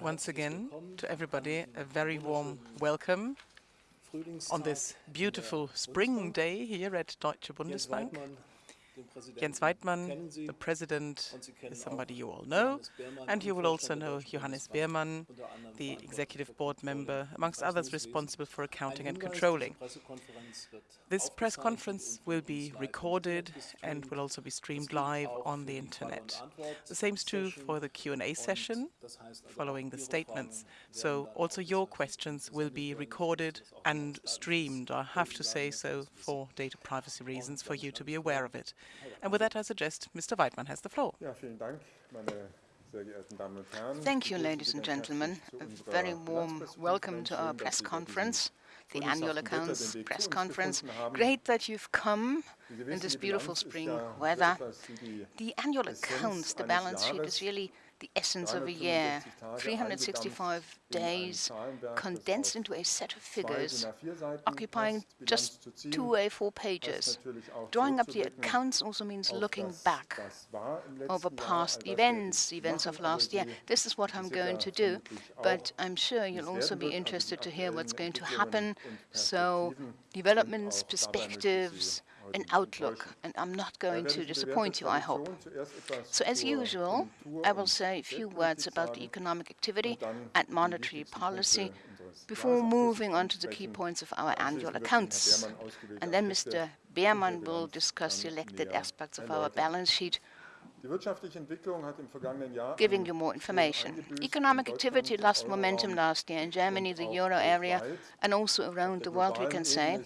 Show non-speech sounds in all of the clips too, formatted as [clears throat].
Once again, to everybody, a very warm welcome on this beautiful spring day here at Deutsche Bundesbank. Jens Weidmann, the president, is somebody you all know, and you will also know Johannes Beermann, the executive board member, amongst others responsible for accounting and controlling. This press conference will be recorded and will also be streamed live on the internet. The same is true for the Q&A session following the statements. So also your questions will be recorded and streamed. I have to say so for data privacy reasons, for you to be aware of it. And with that, I suggest Mr. Weidmann has the floor. Thank you, ladies and gentlemen. A very warm welcome to our press conference, the annual accounts press conference. Great that you've come in this beautiful spring weather. The annual accounts, the balance sheet, is really the essence of a year. 365 days condensed into a set of figures occupying just two A4 pages. Drawing up the accounts also means looking back over past events, events of last year. This is what I'm going to do, but I'm sure you'll also be interested to hear what's going to happen. So developments, perspectives, an outlook, and I'm not going to disappoint you, I hope. So as usual, I will say a few words about the economic activity and monetary policy before moving on to the key points of our annual accounts. And then Mr. Beermann will discuss selected aspects of our balance sheet giving you more information. Economic activity lost momentum last year in Germany, the euro area, and also around the world, we can say.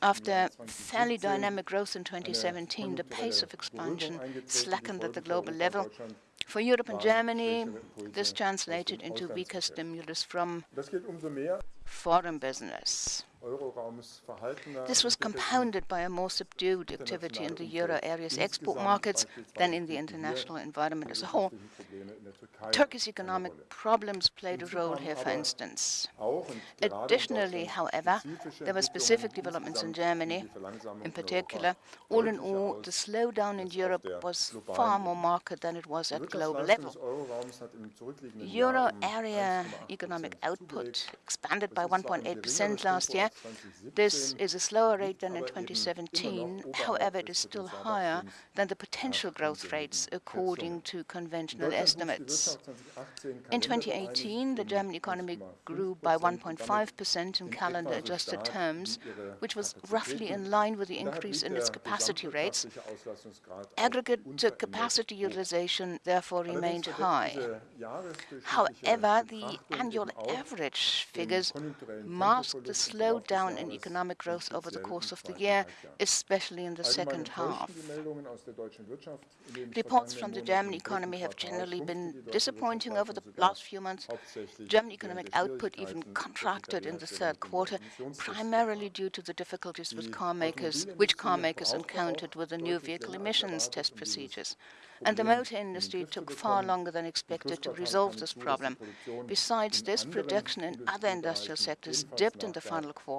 After fairly dynamic growth in 2017, the pace of expansion slackened at the global level. For Europe and Germany, this translated into weaker stimulus from foreign business. This was compounded by a more subdued activity in the euro area's export markets than in the international environment as a whole. Turkey's economic problems played a role here, for instance. Additionally, however, there were specific developments in Germany. In particular, all in all, the slowdown in Europe was far more marked than it was at global level. Euro area economic output expanded by 1.8% last year, this is a slower rate than in 2017. However, it is still higher than the potential growth rates according to conventional estimates. In 2018, the German economy grew by 1.5% in calendar-adjusted terms, which was roughly in line with the increase in its capacity rates. Aggregate capacity utilization therefore remained high. However, the annual average figures masked the slowdown in economic growth over the course of the year, especially in the second half. Reports from the German economy have generally been disappointing over the last few months. German economic output even contracted in the third quarter, primarily due to the difficulties with car makers, which car makers encountered with the new vehicle emissions test procedures and the motor industry took far longer than expected to resolve this problem. Besides this, production in other industrial sectors dipped in the final quarter.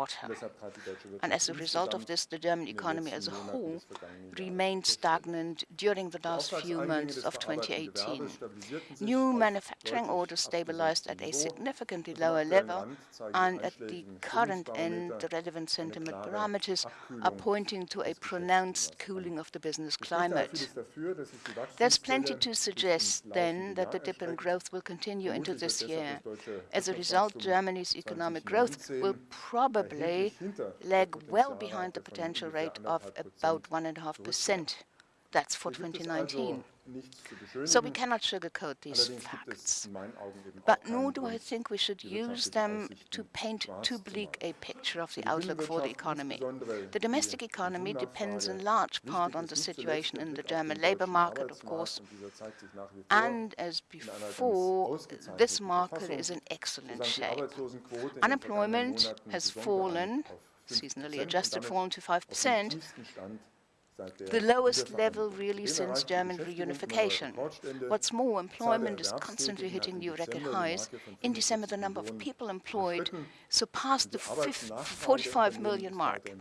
And as a result of this, the German economy as a whole remained stagnant during the last few months of 2018. New manufacturing orders stabilized at a significantly lower level, and at the current end, the relevant sentiment parameters are pointing to a pronounced cooling of the business climate. There's plenty to suggest, then, that the dip in growth will continue into this year. As a result, Germany's economic growth will probably lag well behind the potential rate of about 1.5%. That's for 2019. So we cannot sugarcoat these facts. But nor do I think we should use them to paint too bleak a picture of the outlook for the economy. The domestic economy depends in large part on the situation in the German labor market, of course. And as before, this market is in excellent shape. Unemployment has fallen, seasonally adjusted, fallen to 5%, the lowest level really since German reunification. What's more, employment is constantly hitting new record highs. In December, the number of people employed surpassed the 45 million mark.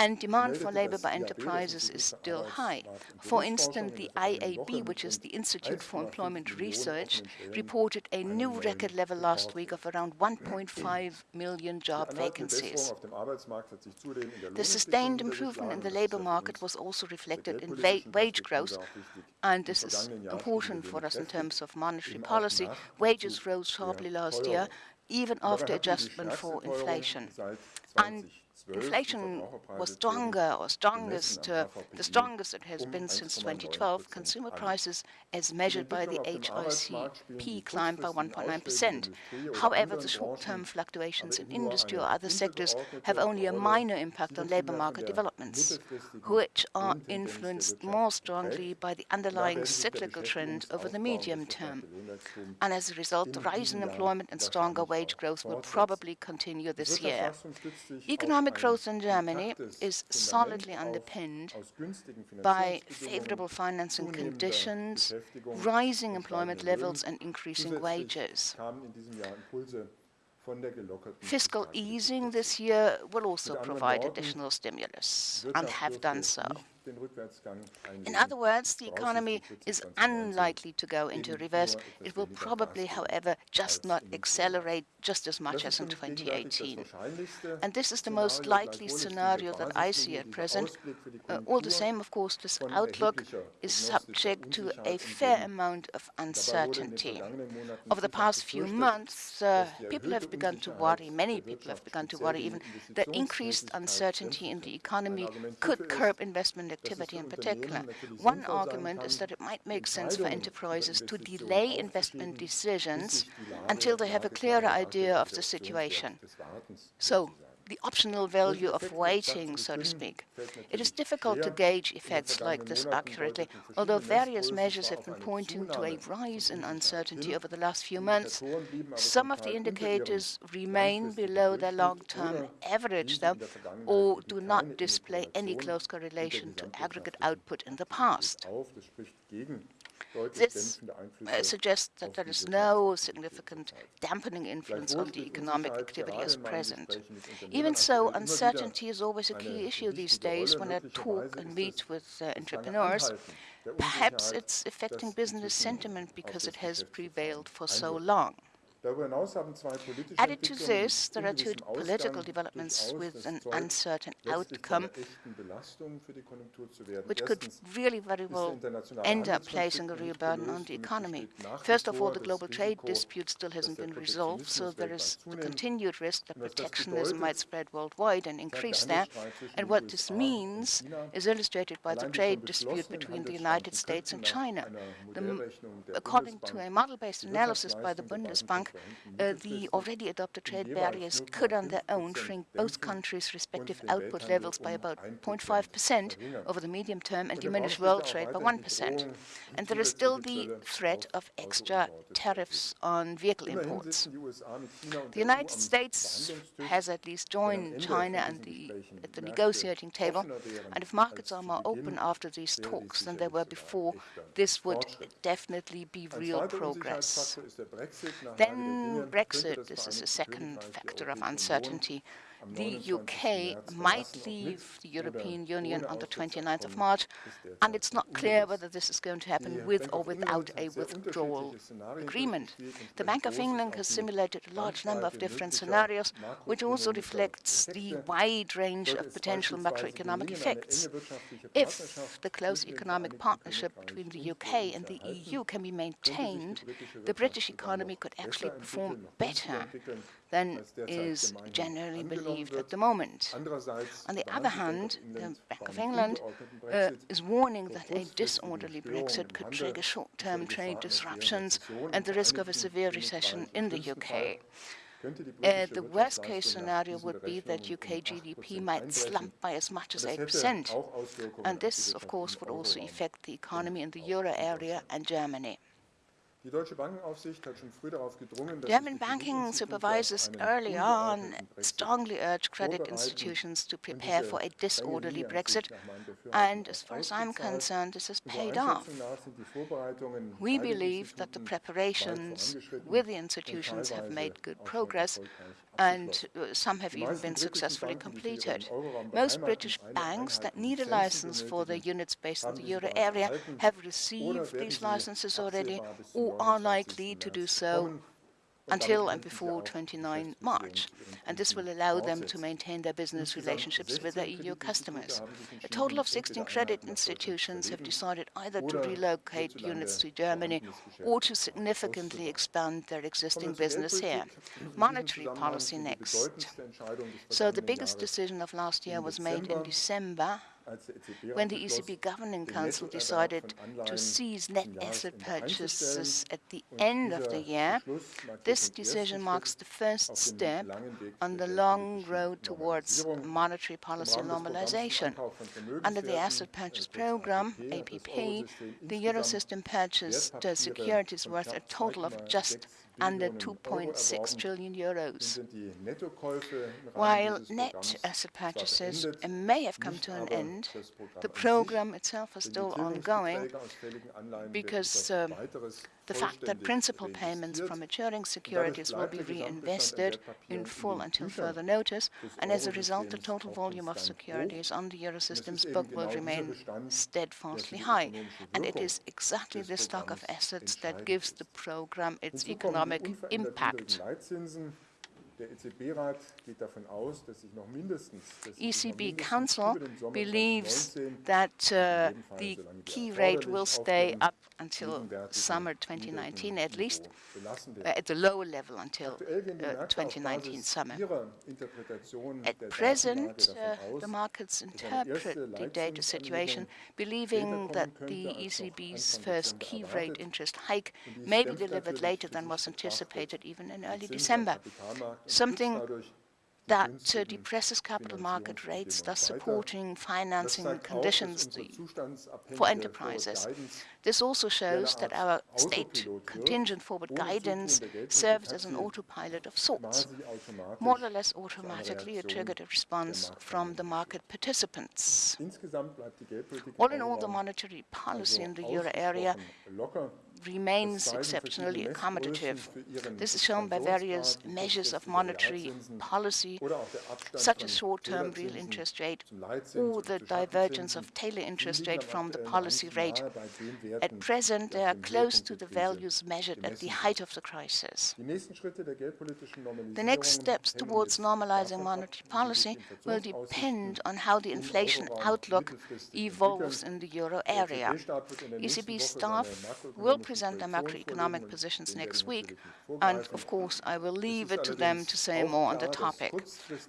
And demand for labor by enterprises is still high. For instance, the IAB, which is the Institute for Employment Research, reported a new record level last week of around 1.5 million job vacancies. The sustained improvement in the labor market was also reflected in wage growth, and this is important for us in terms of monetary policy. Wages rose sharply last year, even after adjustment for inflation. And inflation was stronger or strongest, uh, the strongest it has been since 2012. Consumer prices, as measured by the HICP, climbed by 1.9%. However, the short-term fluctuations in industry or other sectors have only a minor impact on labor market developments, which are influenced more strongly by the underlying cyclical trend over the medium term. And as a result, the rise in employment and stronger wage growth will probably continue this year. Economic growth in Germany is solidly underpinned by favorable financing conditions, rising employment levels, and increasing wages. Fiscal easing this year will also provide additional stimulus and have done so. In other words, the economy is unlikely to go into reverse. It will probably, however, just not accelerate just as much as in 2018. And this is the most likely scenario that I see at present. Uh, all the same, of course, this outlook is subject to a fair amount of uncertainty. Over the past few months, uh, people have begun to worry, many people have begun to worry even, that increased uncertainty in the economy could curb investment activity in particular. One argument is that it might make sense for enterprises to delay investment decisions until they have a clearer idea of the situation. So the optional value of waiting, so to speak. It is difficult to gauge effects like this accurately, although various measures have been pointing to a rise in uncertainty over the last few months. Some of the indicators remain below their long-term average, though, or do not display any close correlation to aggregate output in the past. This uh, suggests that there is no significant dampening influence on the economic activity as present. Even so, uncertainty is always a key issue these days when I talk and meet with uh, entrepreneurs. Perhaps it's affecting business sentiment because it has prevailed for so long. Added to this, there are two political developments with an uncertain outcome, which could really very well end up placing a real burden on the economy. First of all, the global trade dispute still hasn't been resolved, so there is the continued risk that protectionism might spread worldwide and increase there. And what this means is illustrated by the trade dispute between the United States and China. The, according to a model-based analysis by the Bundesbank, uh, the already adopted trade barriers could on their own shrink both countries' respective output levels by about 0.5% over the medium term and diminish world trade by 1%. And there is still the threat of extra tariffs on vehicle imports. The United States has at least joined China and the, at the negotiating table, and if markets are more open after these talks than they were before, this would definitely be real progress. Then Brexit, this is a second factor of uncertainty. The UK might leave the European Union on the 29th of March, and it's not clear whether this is going to happen with or without a withdrawal agreement. The Bank of England has simulated a large number of different scenarios, which also reflects the wide range of potential macroeconomic effects. If the close economic partnership between the UK and the EU can be maintained, the British economy could actually perform better than is generally believed at the moment. On the other hand, the Bank of England uh, is warning that a disorderly Brexit could trigger short-term trade disruptions and the risk of a severe recession in the UK. Uh, the worst-case scenario would be that UK GDP might slump by as much as 8%, and this, of course, would also affect the economy in the euro area and Germany. German banking supervisors early on strongly urged credit institutions to prepare for a disorderly Brexit, and as far as I'm concerned, this has paid off. We believe that the preparations with the institutions have made good progress, and uh, some have even been successfully completed. Most British banks that need a license for their units based in the euro area have received these licenses already or are likely to do so until and before 29 March, and this will allow them to maintain their business relationships with their EU customers. A total of 16 credit institutions have decided either to relocate units to Germany or to significantly expand their existing business here. Monetary policy next. So the biggest decision of last year was made in December when the ECB Governing Council decided to cease net asset purchases at the end of the year, this decision marks the first step on the long road towards monetary policy normalization. Under the Asset Purchase Program, APP, the Eurosystem purchased securities worth a total of just under 2.6 trillion euros. While net asset purchases may have come to an end, the program itself is still ongoing because uh, the fact that principal payments from maturing securities will be reinvested in full until further notice, and as a result, the total volume of securities on the Eurosystem's book will remain steadfastly high. And it is exactly this stock of assets that gives the program its economic impact. ECB Council believes that uh, the key rate will stay up until summer 2019 at least, uh, at the lower level until uh, 2019 summer. At present, uh, the markets interpret the data situation, believing that the ECB's first key rate interest hike may be delivered later than was anticipated even in early December something that uh, depresses capital market rates, thus supporting financing conditions for enterprises. This also shows that our state contingent forward guidance serves as an autopilot of sorts, more or less automatically a triggered response from the market participants. All in all, the monetary policy in the euro area remains exceptionally accommodative. This is shown by various measures of monetary policy, such as short-term real interest rate or the divergence of Taylor interest rate from the policy rate. At present, they are close to the values measured at the height of the crisis. The next steps towards normalizing monetary policy will depend on how the inflation outlook evolves in the euro area. ECB staff will present their macroeconomic positions next week, and of course I will leave it to them to say more on the topic.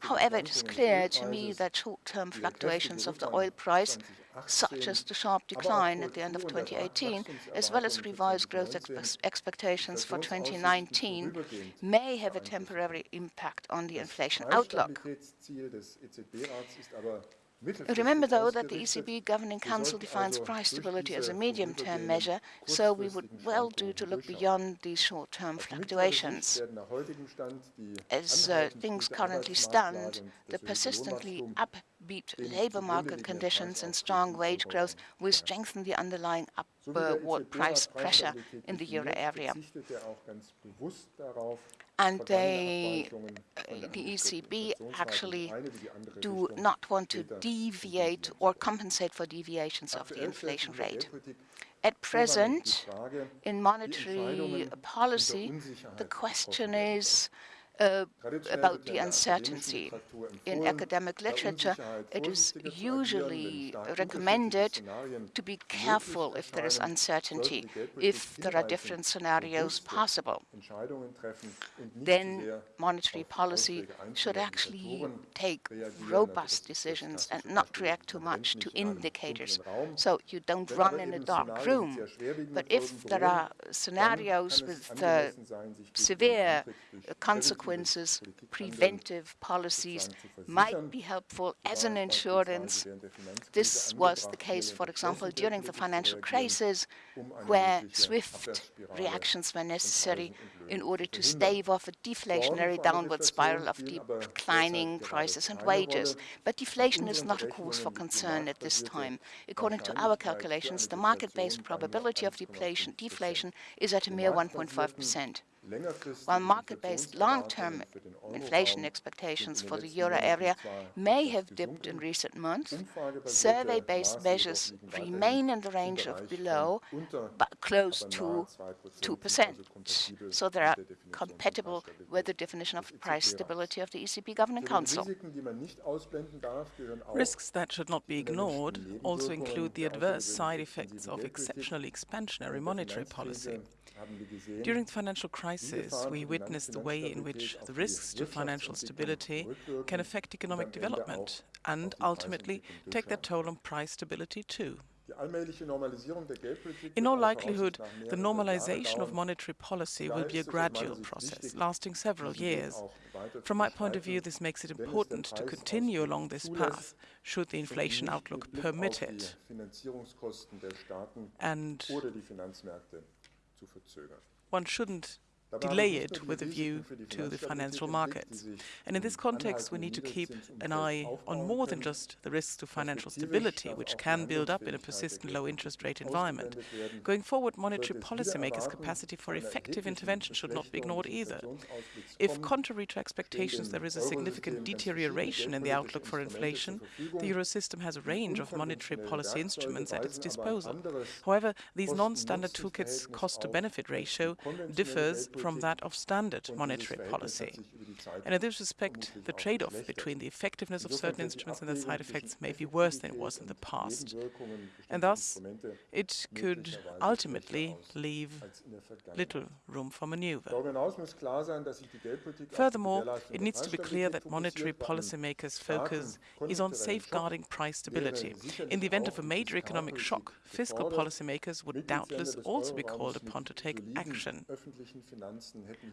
However, it is clear to me that short-term fluctuations of the oil price such as the sharp decline at the end of 2018, as well as revised growth expe expectations for 2019, may have a temporary impact on the inflation outlook. Remember, though, that the ECB Governing Council defines price stability as a medium-term measure, so we would well do to look beyond these short-term fluctuations. As uh, things currently stand, the persistently upbeat labor market conditions and strong wage growth will strengthen the underlying upward price pressure in the euro area and they, uh, the ECB actually do not want to deviate or compensate for deviations of the inflation rate. At present, in monetary policy, the question is uh, about the uncertainty. In academic literature, it is usually recommended to be careful if there is uncertainty, if there are different scenarios possible. Then monetary policy should actually take robust decisions and not react too much to indicators. So you don't run in a dark room. But if there are scenarios with uh, severe consequences, consequences, preventive policies might be helpful as an insurance. This was the case, for example, during the financial crisis, where swift reactions were necessary in order to stave off a deflationary downward spiral of declining prices and wages. But deflation is not a cause for concern at this time. According to our calculations, the market-based probability of deflation, deflation is at a mere 1.5%. While market-based long-term inflation expectations for the euro area may have dipped in recent months, survey-based measures remain in the range of below, but close to 2%. So they are compatible with the definition of price stability of the ECB Governing Council. Risks that should not be ignored also include the adverse side effects of exceptionally expansionary monetary policy. During the financial crisis, we witnessed the way in which the risks to financial stability can affect economic development and ultimately take their toll on price stability too. In all likelihood, the normalization of monetary policy will be a gradual process, lasting several years. From my point of view, this makes it important to continue along this path, should the inflation outlook permit it. And one shouldn't delay it with a view to the financial markets. And in this context, we need to keep an eye on more than just the risks to financial stability, which can build up in a persistent low interest rate environment. Going forward, monetary policymakers' capacity for effective intervention should not be ignored either. If, contrary to expectations, there is a significant deterioration in the outlook for inflation, the euro system has a range of monetary policy instruments at its disposal. However, these non-standard toolkits' cost-to-benefit ratio differs from that of standard monetary policy. And in this respect, the trade-off between the effectiveness of certain instruments and their side effects may be worse than it was in the past. And thus, it could ultimately leave little room for maneuver. Furthermore, it needs to be clear that monetary policymakers' focus is on safeguarding price stability. In the event of a major economic shock, fiscal policymakers would doubtless also be called upon to take action.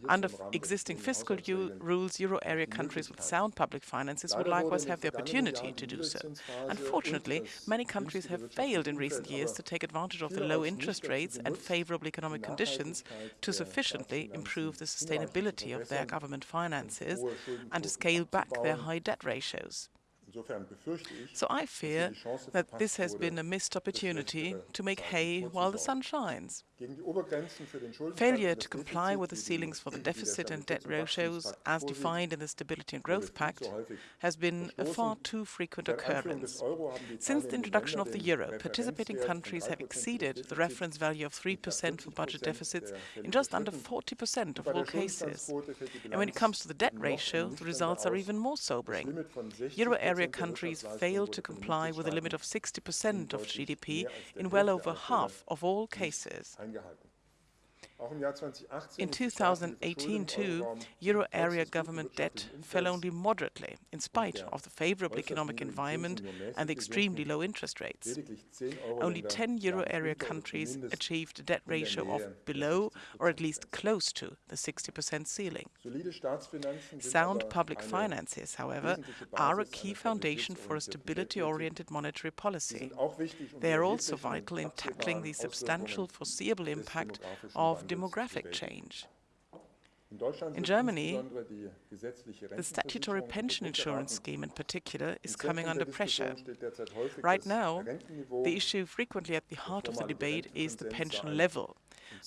Under existing fiscal rules, euro area countries with sound public finances would likewise have the opportunity to do so. Unfortunately, many countries have failed in recent years to take advantage of the low interest rates and favorable economic conditions to sufficiently improve the sustainability of their government finances and to scale back their high debt ratios. So I fear that this has been a missed opportunity to make hay while the sun shines. Failure to comply with the ceilings for the deficit and debt ratios, as defined in the Stability and Growth Pact, has been a far too frequent occurrence. Since the introduction of the euro, participating countries have exceeded the reference value of 3% for budget deficits in just under 40% of all cases. And when it comes to the debt ratio, the results are even more sobering. Euro area countries failed to comply with a limit of 60% of GDP in well over half of all cases. In 2018, too, euro area government debt fell only moderately, in spite of the favorable economic environment and the extremely low interest rates. Only 10 euro area countries achieved a debt ratio of below or at least close to the 60% ceiling. Sound public finances, however, are a key foundation for a stability-oriented monetary policy. They are also vital in tackling the substantial foreseeable impact of demographic change. In Germany, the statutory pension insurance scheme in particular is coming under pressure. Right now, the issue frequently at the heart of the debate is the pension level.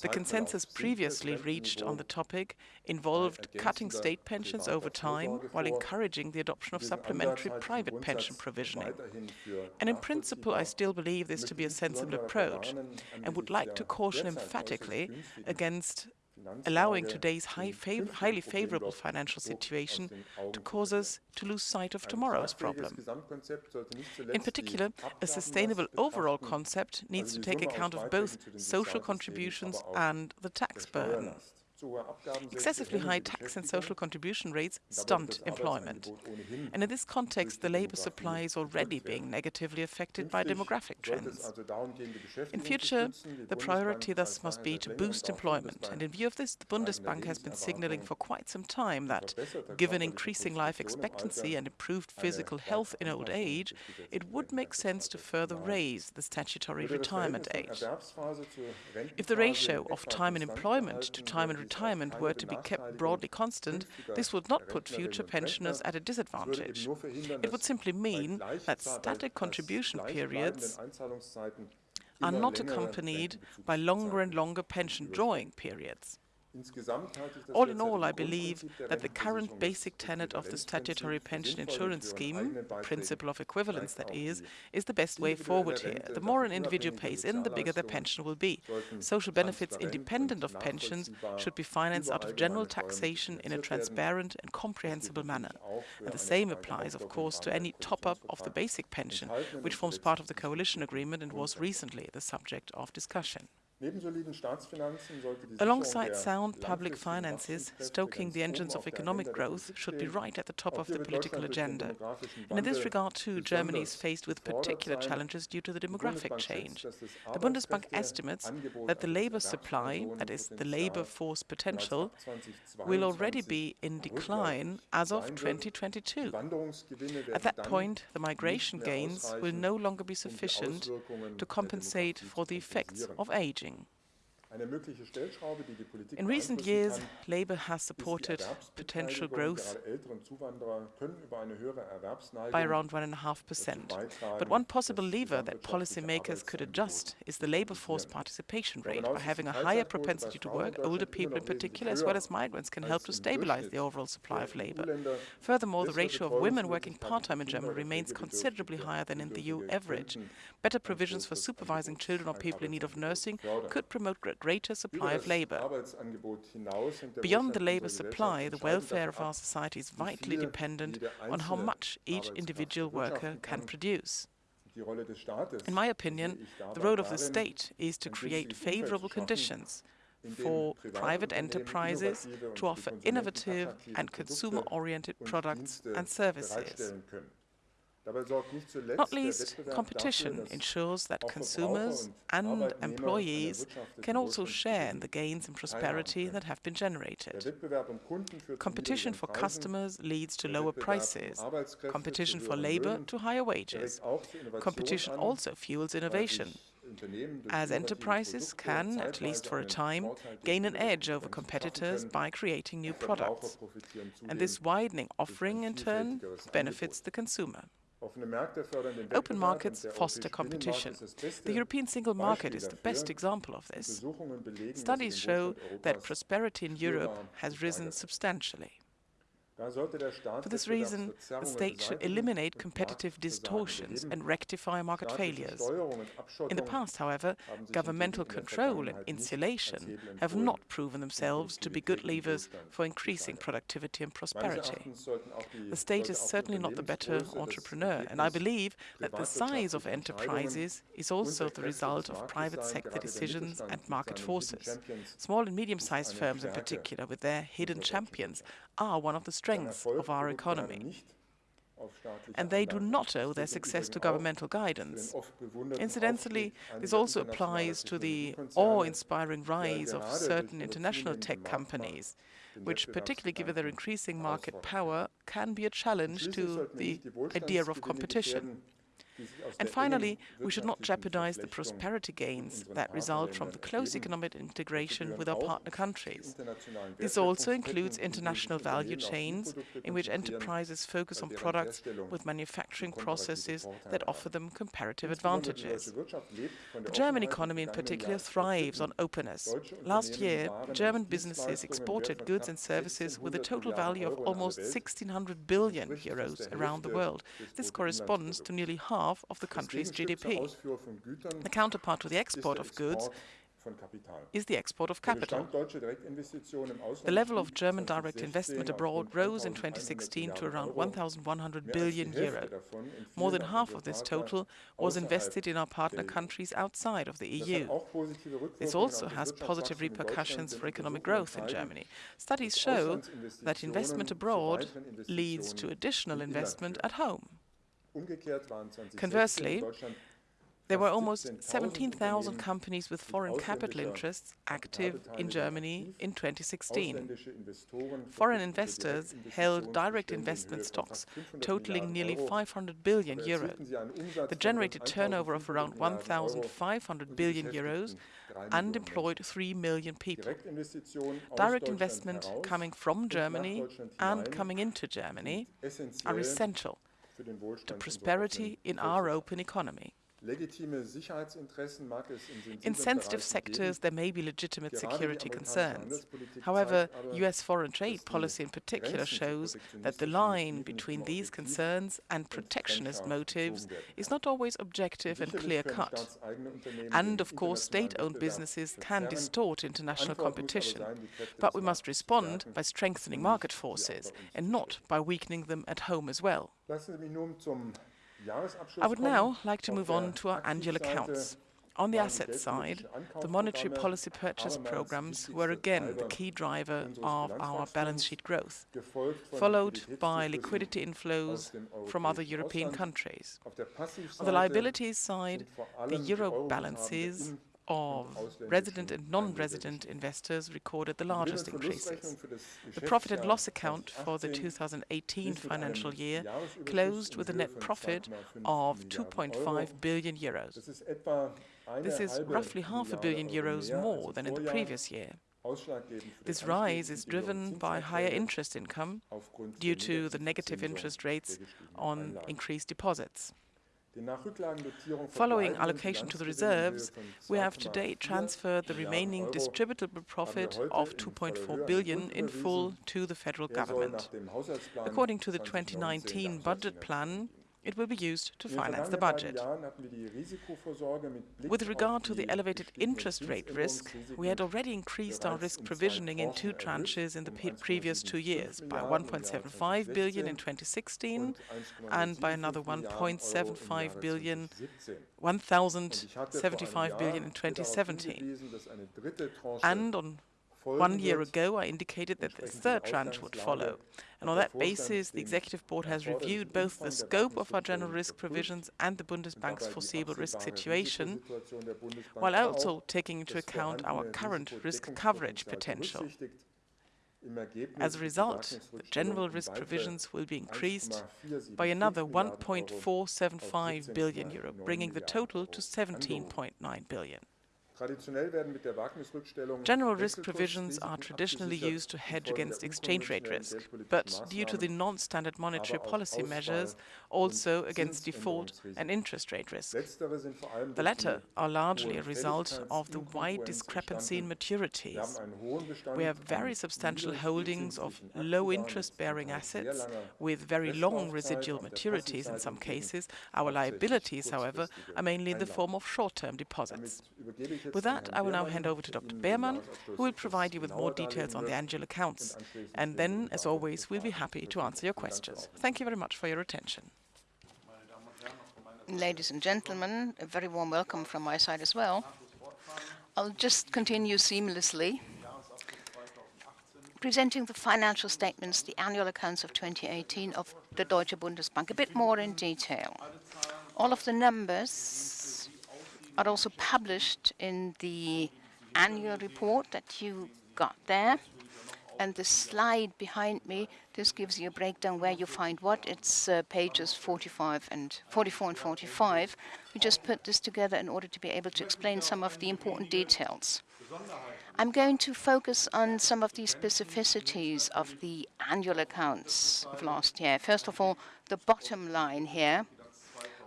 The consensus previously reached on the topic involved cutting state pensions over time while encouraging the adoption of supplementary private pension provisioning. And in principle, I still believe this to be a sensible approach and would like to caution emphatically against allowing today's high fav highly favorable financial situation to cause us to lose sight of tomorrow's problem. In particular, a sustainable overall concept needs to take account of both social contributions and the tax burden. Excessively high tax and social contribution rates stunt employment. And in this context, the labor supply is already being negatively affected by demographic trends. In future, the priority thus must be to boost employment. And in view of this, the Bundesbank has been signaling for quite some time that, given increasing life expectancy and improved physical health in old age, it would make sense to further raise the statutory retirement age. If the ratio of time in employment to time in retirement were to be kept broadly constant, this would not put future pensioners at a disadvantage. It would simply mean that static contribution periods are not accompanied by longer and longer pension drawing periods. All in all, I believe that the current basic tenet of the statutory pension insurance scheme, principle of equivalence that is, is the best way forward here. The more an individual pays in, the bigger their pension will be. Social benefits independent of pensions should be financed out of general taxation in a transparent and comprehensible manner. And the same applies, of course, to any top-up of the basic pension, which forms part of the coalition agreement and was recently the subject of discussion. Alongside sound public finances, stoking the engines of economic growth should be right at the top of the political agenda. And in this regard, too, Germany is faced with particular challenges due to the demographic change. The Bundesbank estimates that the labor supply, that is, the labor force potential, will already be in decline as of 2022. At that point, the migration gains will no longer be sufficient to compensate for the effects of aging. In recent years, Labour has supported potential growth by around 1.5%. But one possible lever that policymakers could adjust is the labour force participation rate. By having a higher propensity to work, older people in particular, as well as migrants, can help to stabilize the overall supply of labour. Furthermore, the ratio of women working part-time in Germany remains considerably higher than in the EU average. Better provisions for supervising children or people in need of nursing could promote greater supply of labour. Beyond the labour supply, the welfare of our society is vitally dependent on how much each individual worker can produce. In my opinion, the role of the state is to create favourable conditions for private enterprises to offer innovative and consumer-oriented products and services. Not least, competition ensures that consumers and employees can also share in the gains and prosperity that have been generated. Competition for customers leads to lower prices, competition for labor to higher wages. Competition also fuels innovation, as enterprises can, at least for a time, gain an edge over competitors by creating new products. And this widening offering, in turn, benefits the consumer. Open markets foster competition. The European single market is the best example of this. Studies show that prosperity in Europe has risen substantially. For this reason, the state should eliminate competitive distortions and rectify market failures. In the past, however, governmental control and insulation have not proven themselves to be good levers for increasing productivity and prosperity. The state is certainly not the better entrepreneur, and I believe that the size of enterprises is also the result of private sector decisions and market forces. Small and medium-sized firms in particular, with their hidden champions, are one of the strengths of our economy. And they do not owe their success to governmental guidance. Incidentally, this also applies to the awe-inspiring rise of certain international tech companies, which, particularly given their increasing market power, can be a challenge to the idea of competition. And finally, we should not jeopardize the prosperity gains that result from the close economic integration with our partner countries. This also includes international value chains in which enterprises focus on products with manufacturing processes that offer them comparative advantages. The German economy in particular thrives on openness. Last year, German businesses exported goods and services with a total value of almost 1,600 billion euros around the world. This corresponds to nearly half half of the country's GDP. The counterpart to the export of goods is the export of capital. The level of German direct investment abroad rose in 2016 to around 1,100 billion euro. More than half of this total was invested in our partner countries outside of the EU. This also has positive repercussions for economic growth in Germany. Studies show that investment abroad leads to additional investment at home. Conversely, there were almost 17,000 companies with foreign capital interests active in Germany in 2016. Foreign investors held direct investment stocks totaling nearly 500 billion euros. The generated turnover of around 1,500 billion euros and employed 3 million people. Direct investment coming from Germany and coming into Germany are essential to prosperity in our open economy. In sensitive sectors, there may be legitimate security concerns. However, US foreign trade policy in particular shows that the line between these concerns and protectionist motives is not always objective and clear-cut. And of course, state-owned businesses can distort international competition. But we must respond by strengthening market forces and not by weakening them at home as well. I would now like to move on to our annual accounts. On the asset side, the monetary policy purchase programs were again the key driver of our balance sheet growth, followed by liquidity inflows from other European countries. On the liabilities side, the euro balances of resident and non-resident investors recorded the largest increases. The profit and loss account for the 2018 financial year closed with a net profit of 2.5 billion euros. This is roughly half a billion euros more than in the previous year. This rise is driven by higher interest income due to the negative interest rates on increased deposits. Following allocation to the reserves, we have to date transferred the remaining distributable profit of 2.4 billion in full to the federal government. According to the 2019 budget plan, it will be used to finance the budget. With regard to the elevated interest rate risk, we had already increased our risk provisioning in two tranches in the previous two years, by 1.75 billion in 2016 and by another 1.75 billion, 1,075 billion in 2017. And on one year ago, I indicated that the third tranche would follow. And on that basis, the Executive Board has reviewed both the scope of our general risk provisions and the Bundesbank's foreseeable risk situation, while also taking into account our current risk coverage potential. As a result, the general risk provisions will be increased by another 1.475 billion euro, bringing the total to 17.9 billion. General risk provisions are traditionally used to hedge against exchange rate risk, but due to the non-standard monetary policy measures, also against default and interest rate risk. The latter are largely a result of the wide discrepancy in maturities. We have very substantial holdings of low interest-bearing assets with very long residual maturities in some cases. Our liabilities, however, are mainly in the form of short-term deposits. With that, I will now hand over to Dr. Beermann, who will provide you with more details on the annual accounts. And then, as always, we'll be happy to answer your questions. Thank you very much for your attention. Ladies and gentlemen, a very warm welcome from my side as well. I'll just continue seamlessly presenting the financial statements, the annual accounts of 2018 of the Deutsche Bundesbank, a bit more in detail. All of the numbers are also published in the annual report that you got there. And the slide behind me, this gives you a breakdown where you find what. It's uh, pages 45 and 44 and 45. We just put this together in order to be able to explain some of the important details. I'm going to focus on some of the specificities of the annual accounts of last year. First of all, the bottom line here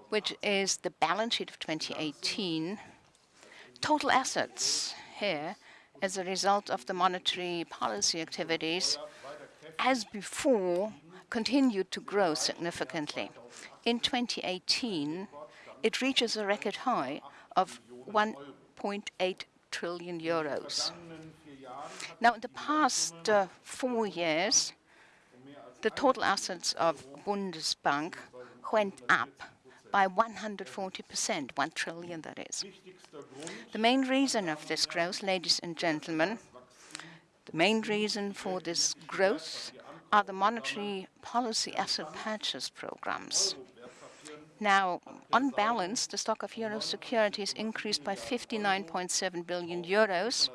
which is the balance sheet of 2018, total assets here as a result of the monetary policy activities, as before, continued to grow significantly. In 2018, it reaches a record high of 1.8 trillion euros. Now, in the past uh, four years, the total assets of Bundesbank went up by 140%, 1 trillion that is. The main reason of this growth, ladies and gentlemen, the main reason for this growth are the monetary policy asset purchase programs. Now, on balance, the stock of euro securities increased by 59.7 billion euros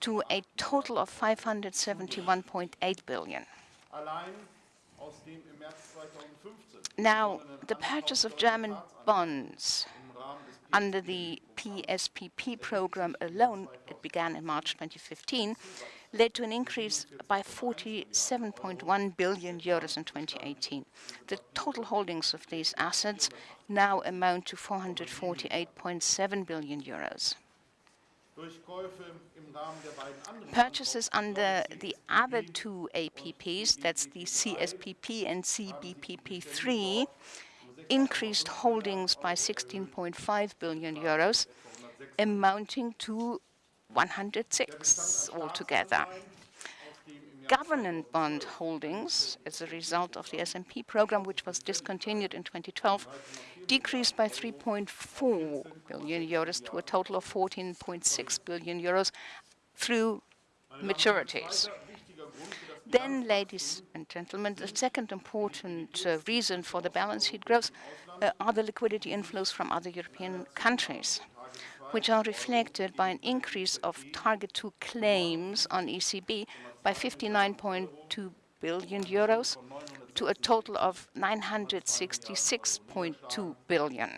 to a total of 571.8 billion. Now, the purchase of German bonds under the PSPP program alone, it began in March 2015, led to an increase by 47.1 billion euros in 2018. The total holdings of these assets now amount to 448.7 billion euros. Purchases under the other two APPs, that's the CSPP and CBPP3, increased holdings by 16.5 billion euros, amounting to 106 altogether. Government bond holdings, as a result of the SMP program, which was discontinued in 2012, decreased by 3.4 billion euros to a total of 14.6 billion euros through maturities. Then, ladies and gentlemen, the second important uh, reason for the balance sheet growth uh, are the liquidity inflows from other European countries which are reflected by an increase of Target 2 claims on ECB by 59.2 billion euros to a total of 966.2 billion.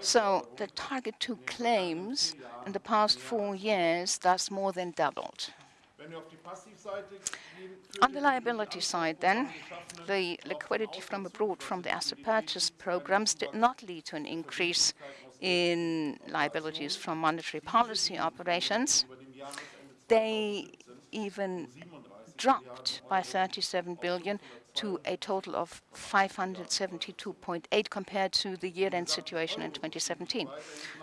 So the Target 2 claims in the past four years thus more than doubled. On the liability side, then, the liquidity from abroad from the asset purchase programs did not lead to an increase in liabilities from monetary policy operations. They even dropped by 37 billion to a total of 572.8 compared to the year-end situation in 2017.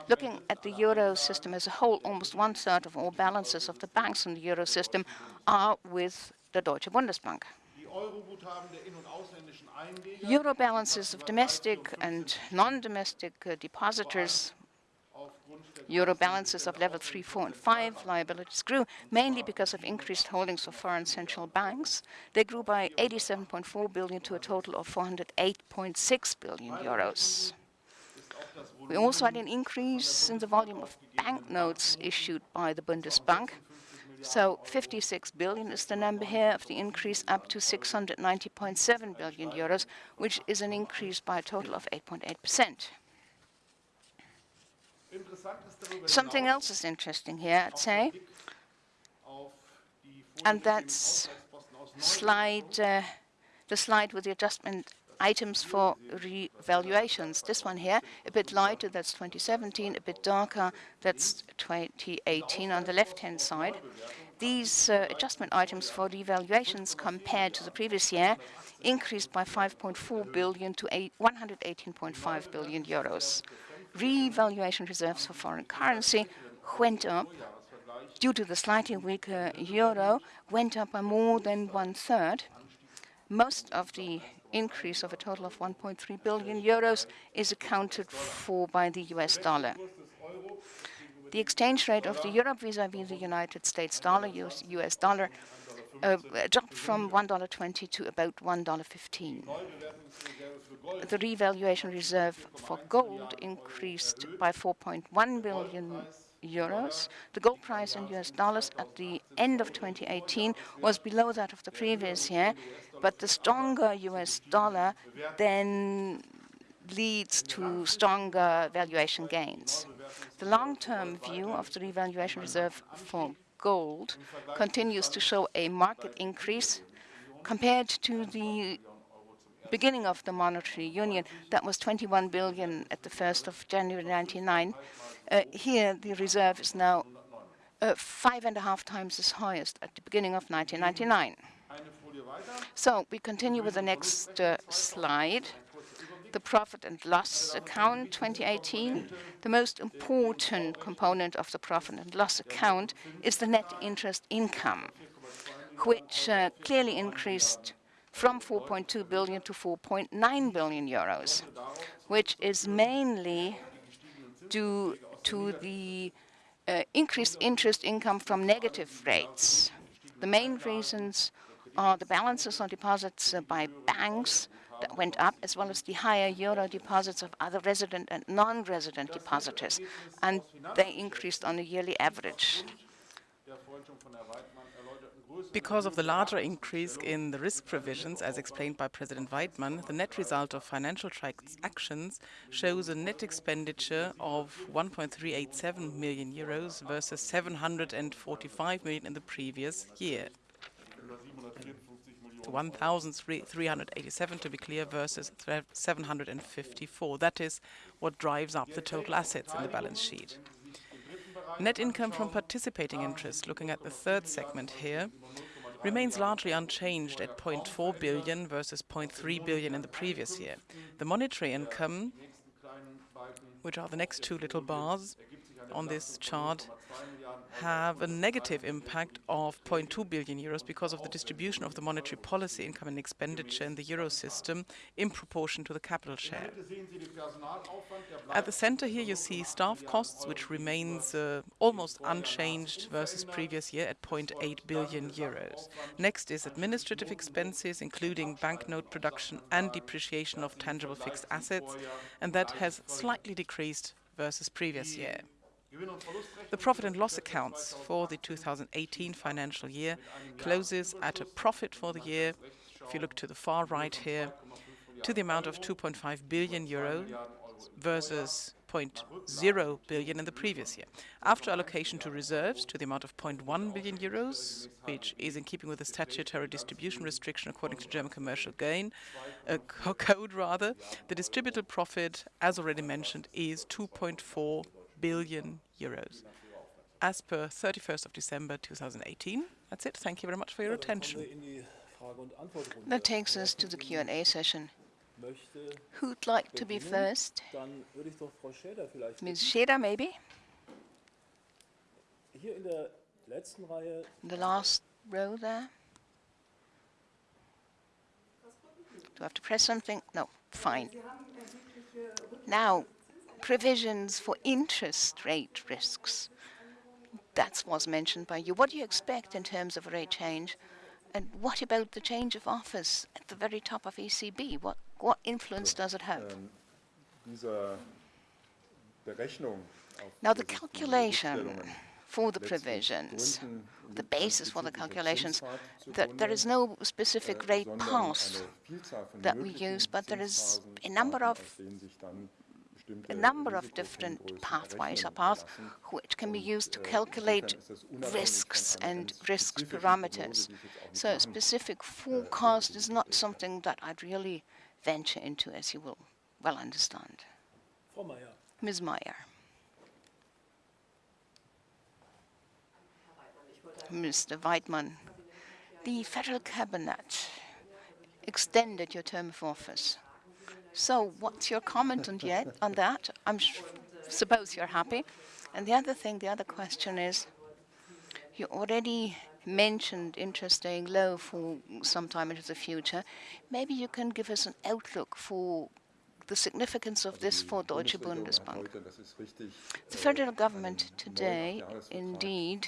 Looking at the euro system as a whole, almost one-third of all balances of the banks in the euro system are with the Deutsche Bundesbank. Euro balances of domestic and non-domestic uh, depositors Euro balances of level 3, 4, and 5 liabilities grew mainly because of increased holdings of foreign central banks. They grew by 87.4 billion to a total of 408.6 billion euros. We also had an increase in the volume of banknotes issued by the Bundesbank. So 56 billion is the number here of the increase up to 690.7 billion euros, which is an increase by a total of 8.8 percent. Something else is interesting here, I'd say, and that's slide, uh, the slide with the adjustment items for revaluations. This one here, a bit lighter, that's 2017, a bit darker, that's 2018 on the left-hand side. These uh, adjustment items for revaluations compared to the previous year increased by 5.4 billion to 118.5 billion euros revaluation reserves for foreign currency went up due to the slightly weaker euro, went up by more than one-third. Most of the increase of a total of 1.3 billion euros is accounted for by the US dollar. The exchange rate of the euro vis-à-vis -vis the United States dollar, US, US dollar, uh, dropped from $1.20 to about $1.15. The revaluation reserve for gold increased by 4.1 billion euros. The gold price in US dollars at the end of 2018 was below that of the previous year, but the stronger US dollar then leads to stronger valuation gains. The long-term view of the revaluation reserve for gold continues to show a market increase compared to the beginning of the monetary union, that was 21 billion at the 1st of January 1999. Uh, here, the reserve is now uh, five and a half times as highest at the beginning of 1999. So we continue with the next uh, slide. the profit and loss account 2018, the most important component of the profit and loss account is the net interest income, which uh, clearly increased from 4.2 billion to 4.9 billion euros, which is mainly due to the uh, increased interest income from negative rates. The main reasons are the balances on deposits uh, by banks that went up, as well as the higher euro deposits of other resident and non-resident depositors, and they increased on a yearly average. Because of the larger increase in the risk provisions, as explained by President Weidmann, the net result of financial transactions shows a net expenditure of 1.387 million euros versus 745 million in the previous year. 1,387 to be clear versus 754. That is what drives up the total assets in the balance sheet. Net income from participating interest, looking at the third segment here, remains largely unchanged at 0.4 billion versus 0.3 billion in the previous year. The monetary income, which are the next two little bars on this chart, have a negative impact of 0.2 billion euros because of the distribution of the monetary policy income and expenditure in the euro system in proportion to the capital share. At the center here you see staff costs, which remains uh, almost unchanged versus previous year at 0.8 billion euros. Next is administrative expenses, including banknote production and depreciation of tangible fixed assets, and that has slightly decreased versus previous year. The profit and loss accounts for the 2018 financial year closes at a profit for the year, if you look to the far right here, to the amount of 2.5 billion euro versus 0.0 billion in the previous year. After allocation to reserves to the amount of 0.1 billion euros, which is in keeping with the statutory distribution restriction according to German commercial gain uh, [laughs] code rather, the distributable profit, as already mentioned, is 2.4 billion euros as per 31st of December 2018. That's it. Thank you very much for your attention. That takes us to the Q&A session. Who'd like to be first? Ms. Scheder, maybe? The last row there. Do I have to press something? No, fine. Now, provisions for interest rate risks. That was mentioned by you. What do you expect in terms of rate change? And what about the change of office at the very top of ECB? What, what influence does it have? Um, now, the calculation for the provisions, the basis for the calculations, that there is no specific rate path that we use, but there is a number of a number of different pathways or paths which can be used to calculate risks and risk parameters. So a specific forecast is not something that I'd really venture into, as you will well understand. Ms. Meyer. Mr. Weidmann, the federal cabinet extended your term of office. So what's your comment on, yet, on that? I suppose you're happy. And the other thing, the other question is, you already mentioned interest staying low for some time into the future. Maybe you can give us an outlook for the significance of this for Deutsche Bundesbank. The federal government today indeed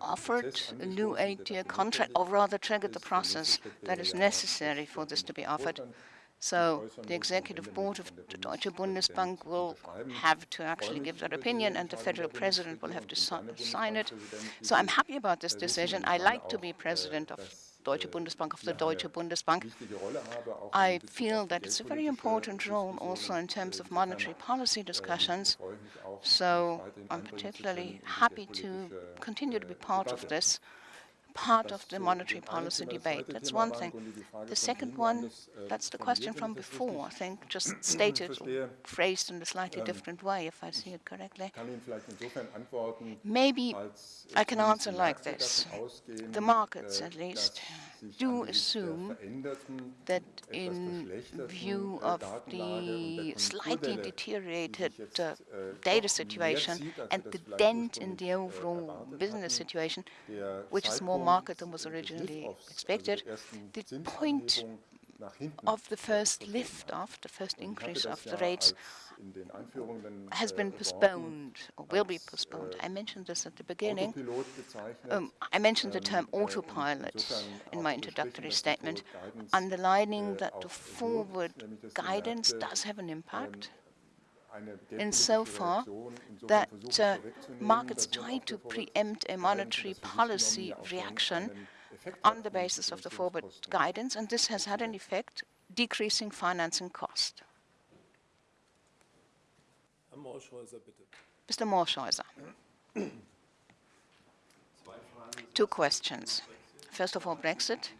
offered a new eight-year contract, or rather triggered the process that is necessary for this to be offered. So the executive board of the Deutsche Bundesbank will have to actually give that opinion, and the federal president will have to sign it. So I'm happy about this decision. I like to be president of Deutsche Bundesbank of the Deutsche Bundesbank. I feel that it's a very important role also in terms of monetary policy discussions. So I'm particularly happy to continue to be part of this part of the monetary policy debate. That's one thing. The second one, that's the question from before, I think, [clears throat] just stated, phrased in a slightly different way, if I see it correctly. Maybe I can answer like this. The markets, at least, do assume that in view of the slightly deteriorated uh, data situation and the dent in the overall business situation, which is more market than was originally expected, the point of the first lift off, the first increase of the rates, has been postponed or will be postponed. I mentioned this at the beginning. Um, I mentioned the term autopilot in my introductory statement, underlining that the forward guidance does have an impact insofar that uh, markets try to preempt a monetary policy reaction on the basis of the forward guidance, and this has had an effect, decreasing financing cost. Mr. Morschhäuser. Two questions. First of all, Brexit.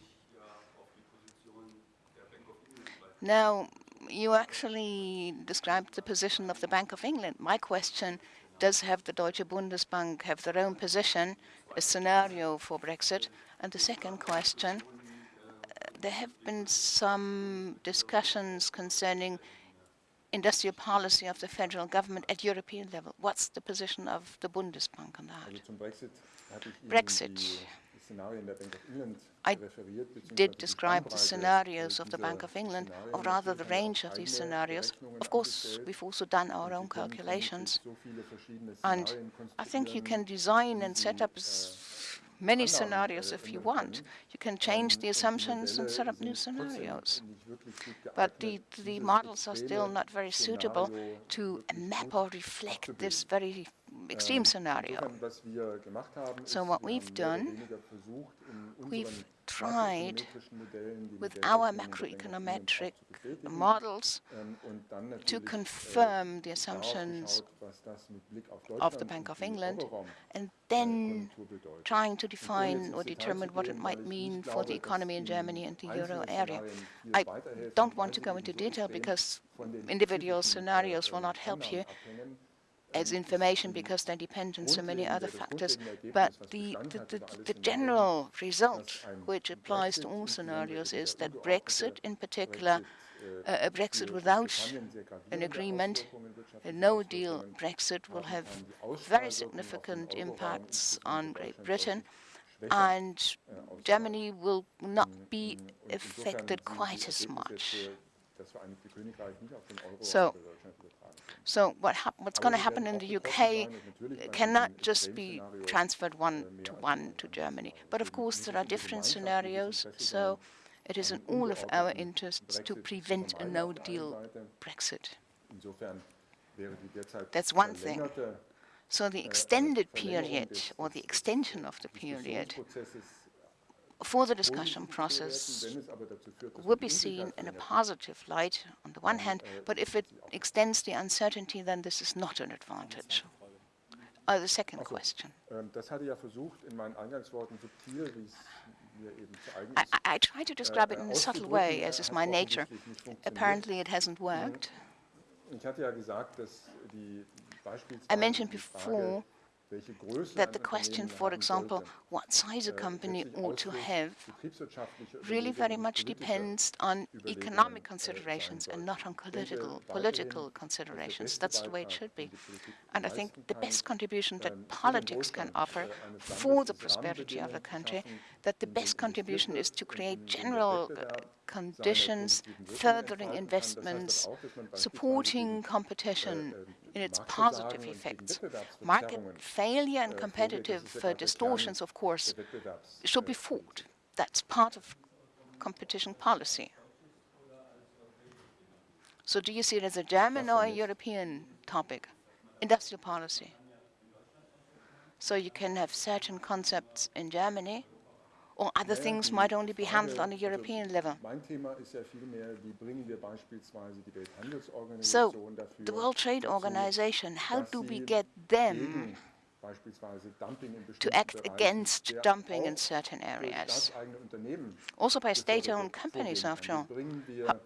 Now, you actually described the position of the Bank of England. My question, does have the Deutsche Bundesbank have their own position, a scenario for Brexit? And the second question, uh, there have been some discussions concerning industrial policy of the federal government at European level. What's the position of the Bundesbank on that? Brexit. I did describe the scenarios of the Bank of England, or rather the range of these scenarios. Of course, we've also done our own calculations. And I think you can design and set up many scenarios if you want. You can change the assumptions and set up new scenarios. But the, the models are still not very suitable to map or reflect this very Ähm, extreme scenario. So what we've done, we've tried with our macroeconometric models to confirm the assumptions of the Bank of England and then trying to define or determine what it might mean for the economy in Germany and the euro area. I don't want to go into detail because individual scenarios will not help you as information because they depend on so many other factors. But the, the, the, the, general result, which applies to all scenarios, is that Brexit in particular, uh, a Brexit without an agreement, a no-deal Brexit will have very significant impacts on Great Britain, and Germany will not be affected quite as much. So so what what's going to happen in the UK cannot just be transferred one to one to Germany. But of course, there are different scenarios. So it is in all of our interests to prevent a no-deal Brexit. That's one thing. So the extended period or the extension of the period for the discussion process would be seen in a positive light on the one hand, but if it extends the uncertainty, then this is not an advantage. Uh, the second question. Ähm, I, I try to describe it in a subtle way, as is my nature. Apparently it hasn't worked. I mentioned before that the question, for example, what size a company ought to have, really very much depends on economic considerations and not on political political considerations. That's the way it should be. And I think the best contribution that politics can offer for the prosperity of the country, that the best contribution is to create general uh, conditions, furthering investments, supporting competition, in its positive effects. Market failure and competitive uh, distortions, of course, should be fought. That's part of competition policy. So do you see it as a German or a European topic? Industrial policy. So you can have certain concepts in Germany or other things might only be handled on a European level. So, the World Trade Organization, how do we get them to act against dumping in certain areas? Also by state-owned companies, after all. How,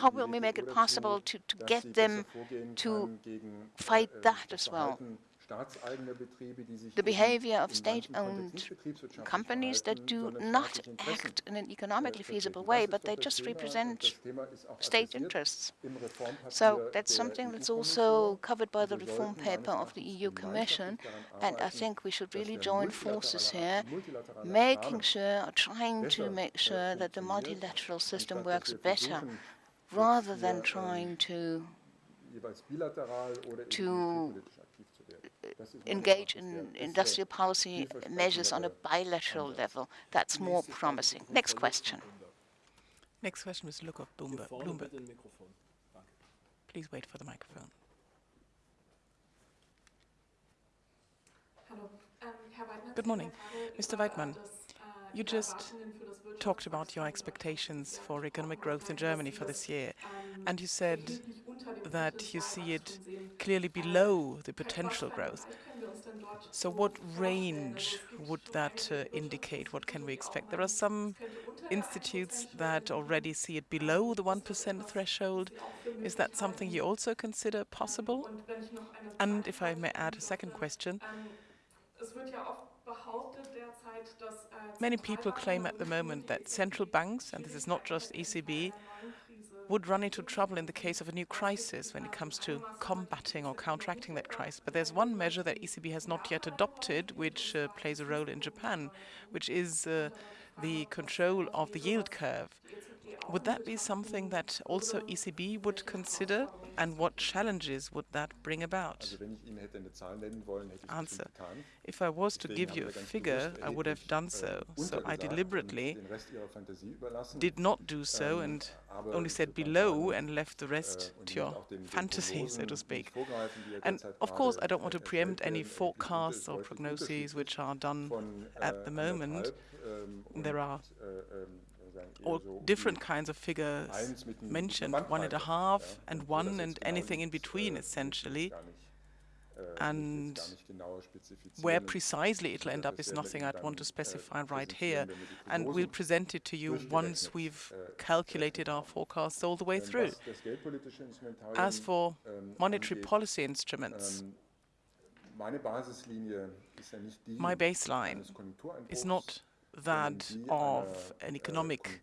how will we make it possible to, to get them to fight that as well? The behavior of state-owned companies that do not act in an economically feasible way, but they just represent state interests. So that's something that's also covered by the reform paper of the EU Commission, and I think we should really join forces here, making sure, trying to make sure that the multilateral system works better, rather than trying to to engage in industrial policy measures on a bilateral level. That's more promising. Next question. Next question, Mr. Lukov, Bloomberg. Bloomberg. Please wait for the microphone. Good morning. Mr. Weidmann, you just talked about your expectations for economic growth in Germany for this year, and you said that you see it clearly below the potential growth. So what range would that uh, indicate? What can we expect? There are some institutes that already see it below the 1% threshold. Is that something you also consider possible? And if I may add a second question, Many people claim at the moment that central banks, and this is not just ECB, would run into trouble in the case of a new crisis when it comes to combating or counteracting that crisis. But there's one measure that ECB has not yet adopted, which uh, plays a role in Japan, which is uh, the control of the yield curve. Would that be something that also ECB would consider? And what challenges would that bring about? Answer. If I was to give you a figure, I would have done so. So I deliberately did not do so and only said below and left the rest to your fantasy, so to speak. And of course, I don't want to preempt any forecasts or prognoses which are done at the moment. There are all different kinds of figures mentioned, one and a half and one and anything in between, essentially. And where precisely it'll end up is nothing I'd want to specify right here. And we'll present it to you once we've calculated our forecasts all the way through. As for monetary policy instruments, my baseline is not that of an economic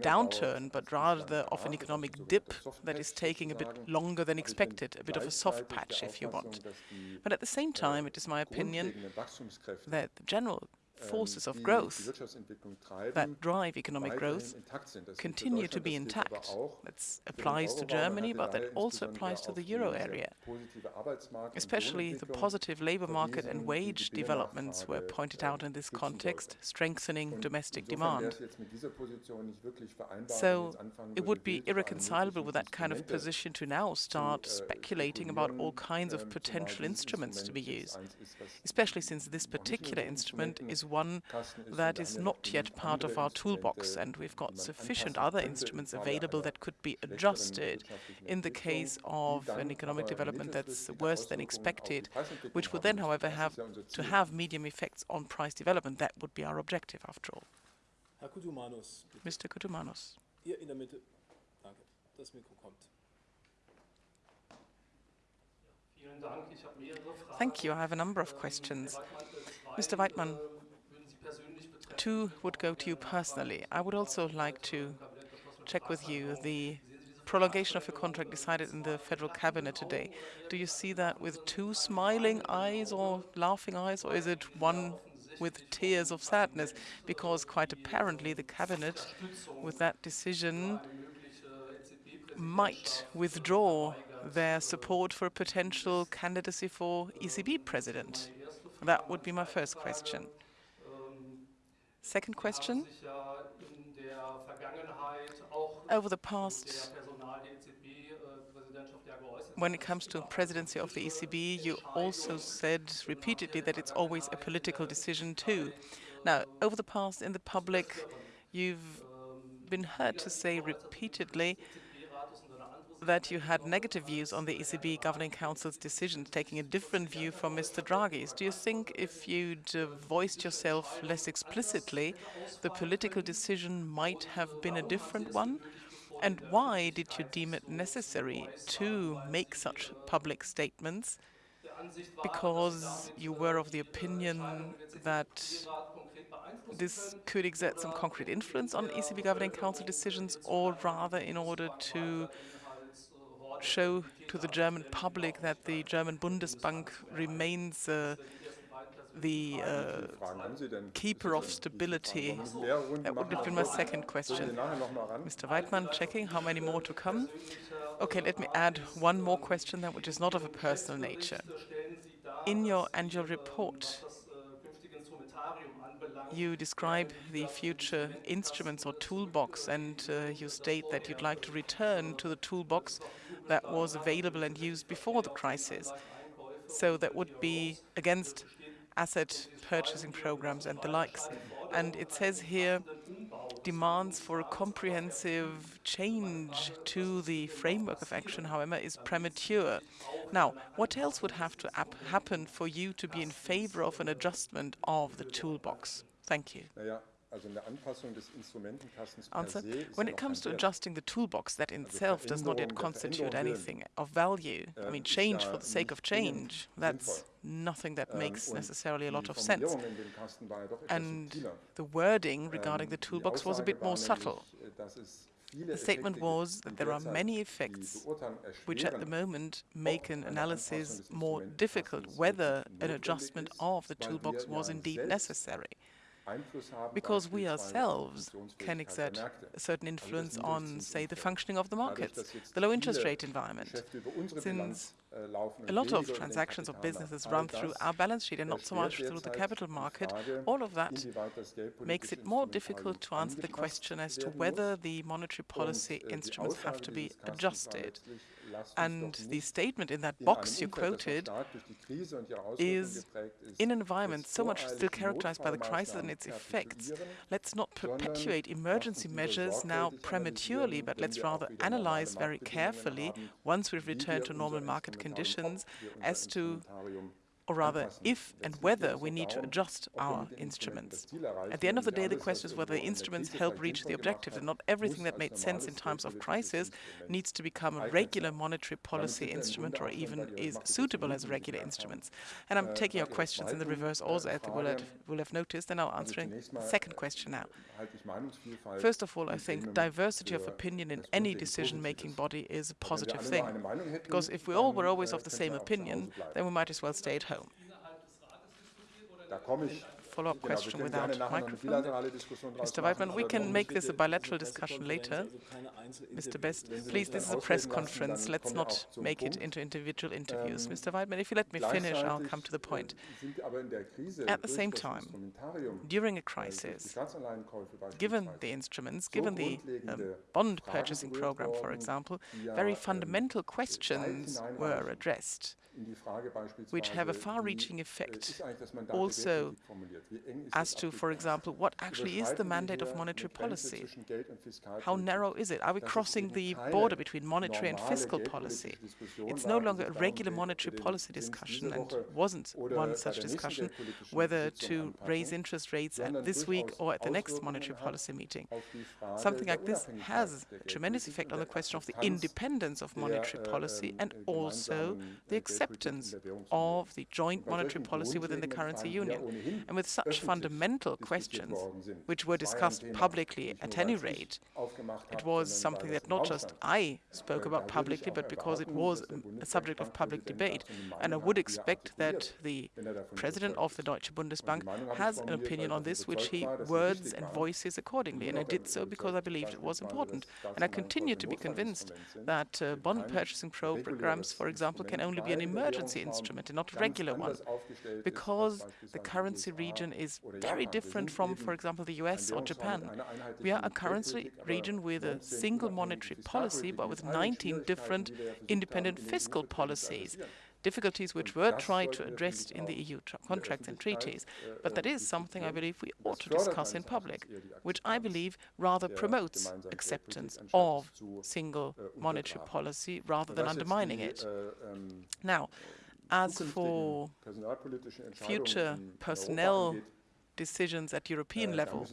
downturn, but rather of an economic dip that is taking a bit longer than expected, a bit of a soft patch, if you want. But at the same time, it is my opinion that the general forces of growth that drive economic growth continue to be intact. That applies to Germany, but that also applies to the euro area. Especially the positive labor market and wage developments were pointed out in this context, strengthening domestic demand. So it would be irreconcilable with that kind of position to now start speculating about all kinds of potential instruments to be used, especially since this particular instrument is one that is not yet part of our toolbox, and we've got sufficient other instruments available that could be adjusted in the case of an economic development that's worse than expected, which would then, however, have to have medium effects on price development. That would be our objective, after all. Mr. Kutumanos. Thank you. I have a number of questions. Mr. Weidmann, two would go to you personally. I would also like to check with you the prolongation of your contract decided in the federal cabinet today. Do you see that with two smiling eyes or laughing eyes, or is it one with tears of sadness? Because quite apparently the cabinet, with that decision, might withdraw their support for a potential candidacy for ECB president. That would be my first question. Second question. Over the past, when it comes to presidency of the ECB, you also said repeatedly that it's always a political decision too. Now, over the past in the public, you've been heard to say repeatedly that you had negative views on the ECB Governing Council's decisions, taking a different view from Mr. Draghi's. Do you think if you'd uh, voiced yourself less explicitly, the political decision might have been a different one? And why did you deem it necessary to make such public statements because you were of the opinion that this could exert some concrete influence on ECB Governing Council decisions, or rather in order to show to the German public that the German Bundesbank remains uh, the uh, keeper of stability? That would have been my second question. Mr. Weidmann, checking how many more to come. Okay, let me add one more question, then, which is not of a personal nature. In your annual report, you describe the future instruments or toolbox, and uh, you state that you'd like to return to the toolbox that was available and used before the crisis. So that would be against asset purchasing programs and the likes. And it says here demands for a comprehensive change to the framework of action, however, is premature. Now, what else would have to happen for you to be in favor of an adjustment of the toolbox? Thank you. Answer. When it comes to adjusting the toolbox, that in itself does not yet constitute anything of value. I mean, change for the sake of change, that's nothing that makes necessarily a lot of sense. And the wording regarding the toolbox was a bit more subtle. The statement was that there are many effects which at the moment make an analysis more difficult whether an adjustment of the toolbox was indeed necessary because we ourselves can exert a certain influence on, say, the functioning of the markets, the low interest rate environment. Since a lot of transactions of businesses run through our balance sheet and not so much through the capital market, all of that makes it more difficult to answer the question as to whether the monetary policy instruments have to be adjusted. And the statement in that box you quoted is, in an environment so much still characterized by the crisis and its effects, let's not perpetuate emergency measures now prematurely, but let's rather analyze very carefully, once we've returned to normal market conditions, as to or rather if and whether we need to adjust our instruments. At the end of the day, the question is whether the instruments help reach the objective, and not everything that made sense in times of crisis needs to become a regular monetary policy instrument or even is suitable as regular instruments. And I'm taking your questions in the reverse also, as you will have, will have noticed, and I'll answer the second question now. First of all, I think diversity of opinion in any decision-making body is a positive thing, because if we all were always of the same opinion, then we might as well stay at home Da komme ich. Follow-up question without microphone. Mr. Weidmann, we can make this a bilateral discussion later. Mr. Best, please, this is a press conference. Let's not make it into individual interviews. Mr. Weidmann, if you let me finish, I'll come to the point. At the same time, during a crisis, given the instruments, given the um, bond purchasing program, for example, very fundamental questions were addressed which have a far-reaching effect also as to, for example, what actually is the mandate of monetary policy? How narrow is it? Are we crossing the border between monetary and fiscal policy? It's no longer a regular monetary policy discussion, and wasn't one such discussion, whether to raise interest rates at this week or at the next monetary policy meeting. Something like this has a tremendous effect on the question of the independence of monetary policy and also the acceptance of the joint monetary policy within the currency union. And with such fundamental questions, which were discussed publicly at any rate, it was something that not just I spoke about publicly, but because it was a subject of public debate. And I would expect that the president of the Deutsche Bundesbank has an opinion on this, which he words and voices accordingly. And I did so because I believed it was important. And I continue to be convinced that uh, bond purchasing programs, for example, can only be an emergency instrument and not a regular one, because the currency region is very different from, for example, the US or Japan. We are a currency region with a single monetary policy, but with 19 different independent fiscal policies difficulties which were tried to address in the EU contracts and treaties. But that is something I believe we ought to discuss in public, which I believe rather promotes acceptance of single monetary policy rather than undermining it. Now, as for future personnel decisions at European äh, level.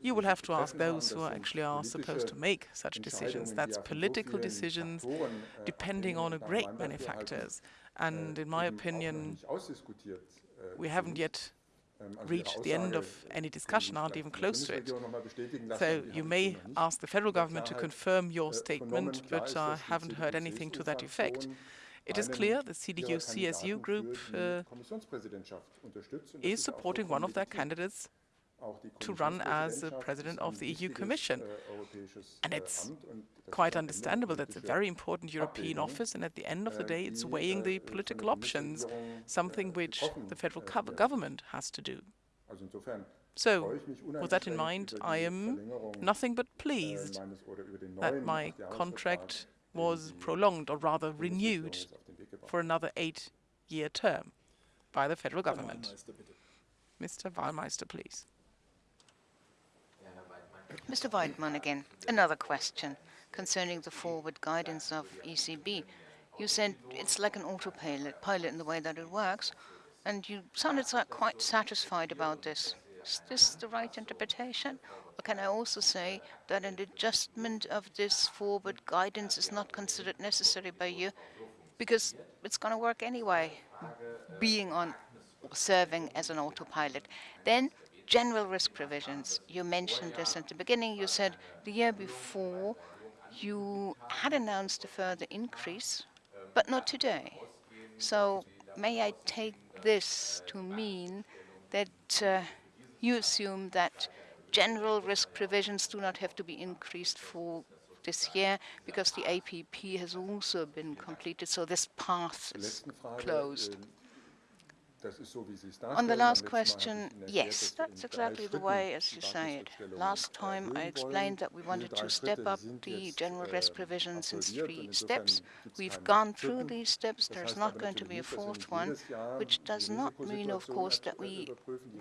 You will have to ask those who actually are supposed to make such decisions. That's political decisions äh, depending on a great many factors. And in my opinion, we haven't yet ähm, reached the end of any discussion, aren't even close to it. So you may ask the federal government to confirm your äh, statement, but I uh, haven't heard anything to that effect. It is clear the CDU-CSU group uh, is supporting one of their candidates to run as the president of the EU Commission. And it's quite understandable. That's a very important European office, and at the end of the day, it's weighing the political options, something which the federal government has to do. So, with that in mind, I am nothing but pleased that my contract was prolonged, or rather renewed, for another eight-year term by the federal government. Mr. Wahlmeister, please. Mr. Weidmann again. Another question concerning the forward guidance of ECB. You said it's like an autopilot pilot in the way that it works, and you sounded quite satisfied about this. Is this the right interpretation? Can I also say that an adjustment of this forward guidance is not considered necessary by you because it's going to work anyway, being on serving as an autopilot. Then general risk provisions. You mentioned this at the beginning. You said the year before you had announced a further increase, but not today. So may I take this to mean that uh, you assume that general risk provisions do not have to be increased for this year because the APP has also been completed, so this path is closed. Äh, On the last question, yes, that's exactly the way as you say it. Last time I explained that we wanted to step up the general risk provisions in three steps. We've gone through these steps. There's not going to be a fourth one, which does not mean, of course, that we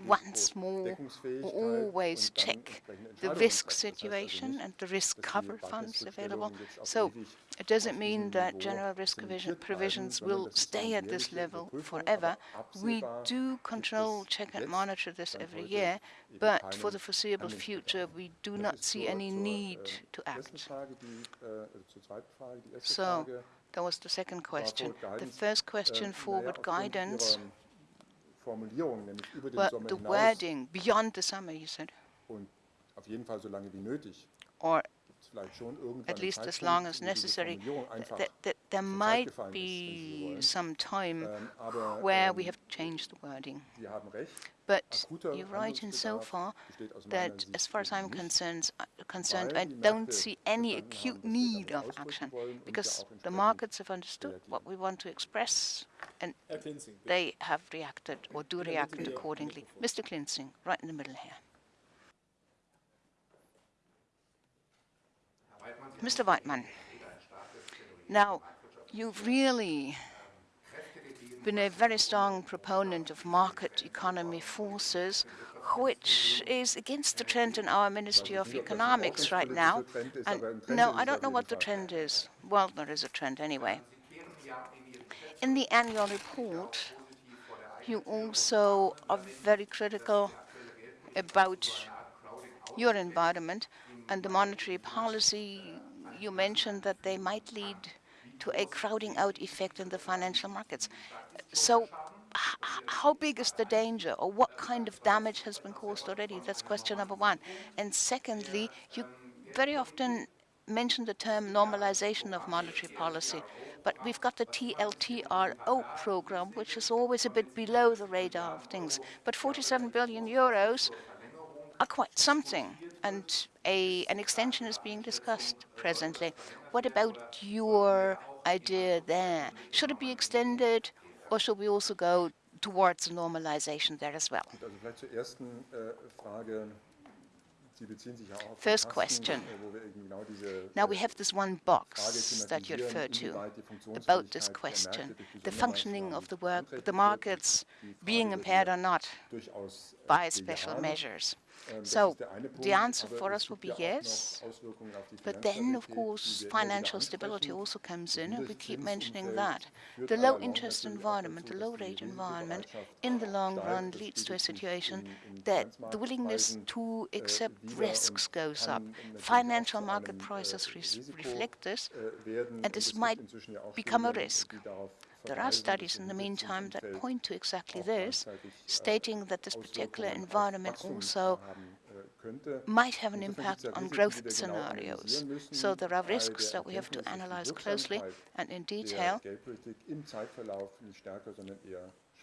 once more always check the risk situation and the risk cover funds available. So it doesn't mean that general risk provisions will stay at this level forever. We do control, check and monitor this every year, but for the foreseeable future, we do not see any need to act. So that was the second question. The first question, forward guidance. Well, the wording, beyond the summer, you said. Or at least as long as necessary. Th th there might be some time ähm, where we have changed the wording. But you're right in so far that, as far as I'm concerned, uh, concerned, I don't see any acute need of action because the markets have understood what we want to express and they have reacted or do react accordingly. Mr. Klinzing, right in the middle here. Mr. Weidmann, now you've really been a very strong proponent of market economy forces, which is against the trend in our Ministry of Economics right now. And no, I don't know what the trend is. Well, there is a trend anyway. In the annual report, you also are very critical about your environment and the monetary policy you mentioned that they might lead to a crowding out effect in the financial markets. So how big is the danger or what kind of damage has been caused already? That's question number one. And secondly, you very often mention the term normalization of monetary policy, but we've got the TLTRO program, which is always a bit below the radar of things. But 47 billion euros are quite something, and a, an extension is being discussed presently. What about your idea there? Should it be extended, or should we also go towards a normalization there as well? First question. Now we have this one box that you referred to about this question, the functioning of the work, the markets being impaired or not by special measures. So the answer for us would be yes, but then, of course, financial stability also comes in, and we keep mentioning that. The low interest environment, the low rate environment, in the long run leads to a situation that the willingness to accept risks goes up. Financial market prices re reflect this, and this might become a risk. There are studies in the meantime that point to exactly this, stating that this particular environment also might have an impact on growth scenarios. So there are risks that we have to analyze closely and in detail,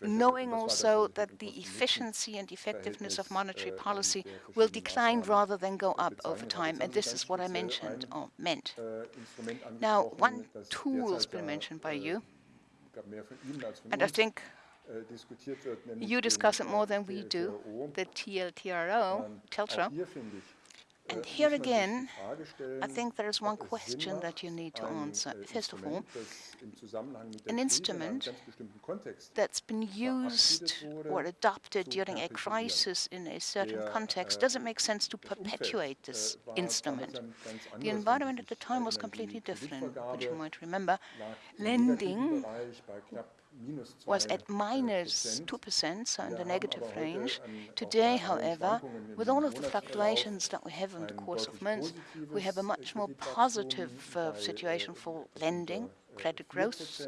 knowing also that the efficiency and effectiveness of monetary policy will decline rather than go up over time, and this is what I mentioned or meant. Now, one tool has been mentioned by you, and I think you discuss it more than we do, the TLTRO, TLTRO. And here again, I think there is one question that you need to answer. First of all, an instrument that's been used or adopted during a crisis in a certain context, does it make sense to perpetuate this instrument? The environment at the time was completely different, which you might remember. Lending was at minus 2%, so in the negative range. Today, however, with all of the fluctuations that we have in the course of months, we have a much more positive uh, uh, situation for lending, credit growth.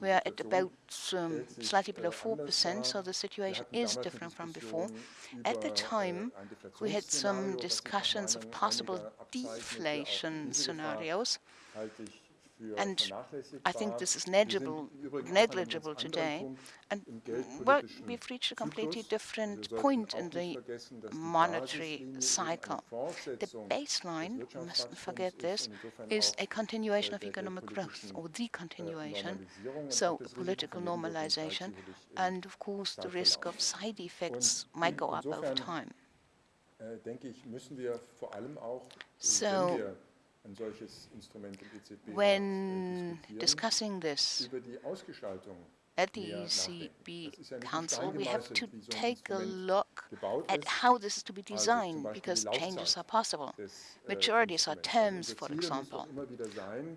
We are at about um, slightly below 4%, so the situation is different from before. At the time, we had some discussions of possible deflation scenarios, and I think this is negligible, negligible today. And well, we've reached a completely different point in the monetary cycle. The baseline, we mustn't forget this, is a continuation of economic growth, or the continuation, so political normalization, and of course the risk of side effects might go up over time. So when discussing this at the ECB Council, we have to take a look at how this is to be designed, because changes are possible. Maturities are terms, for example.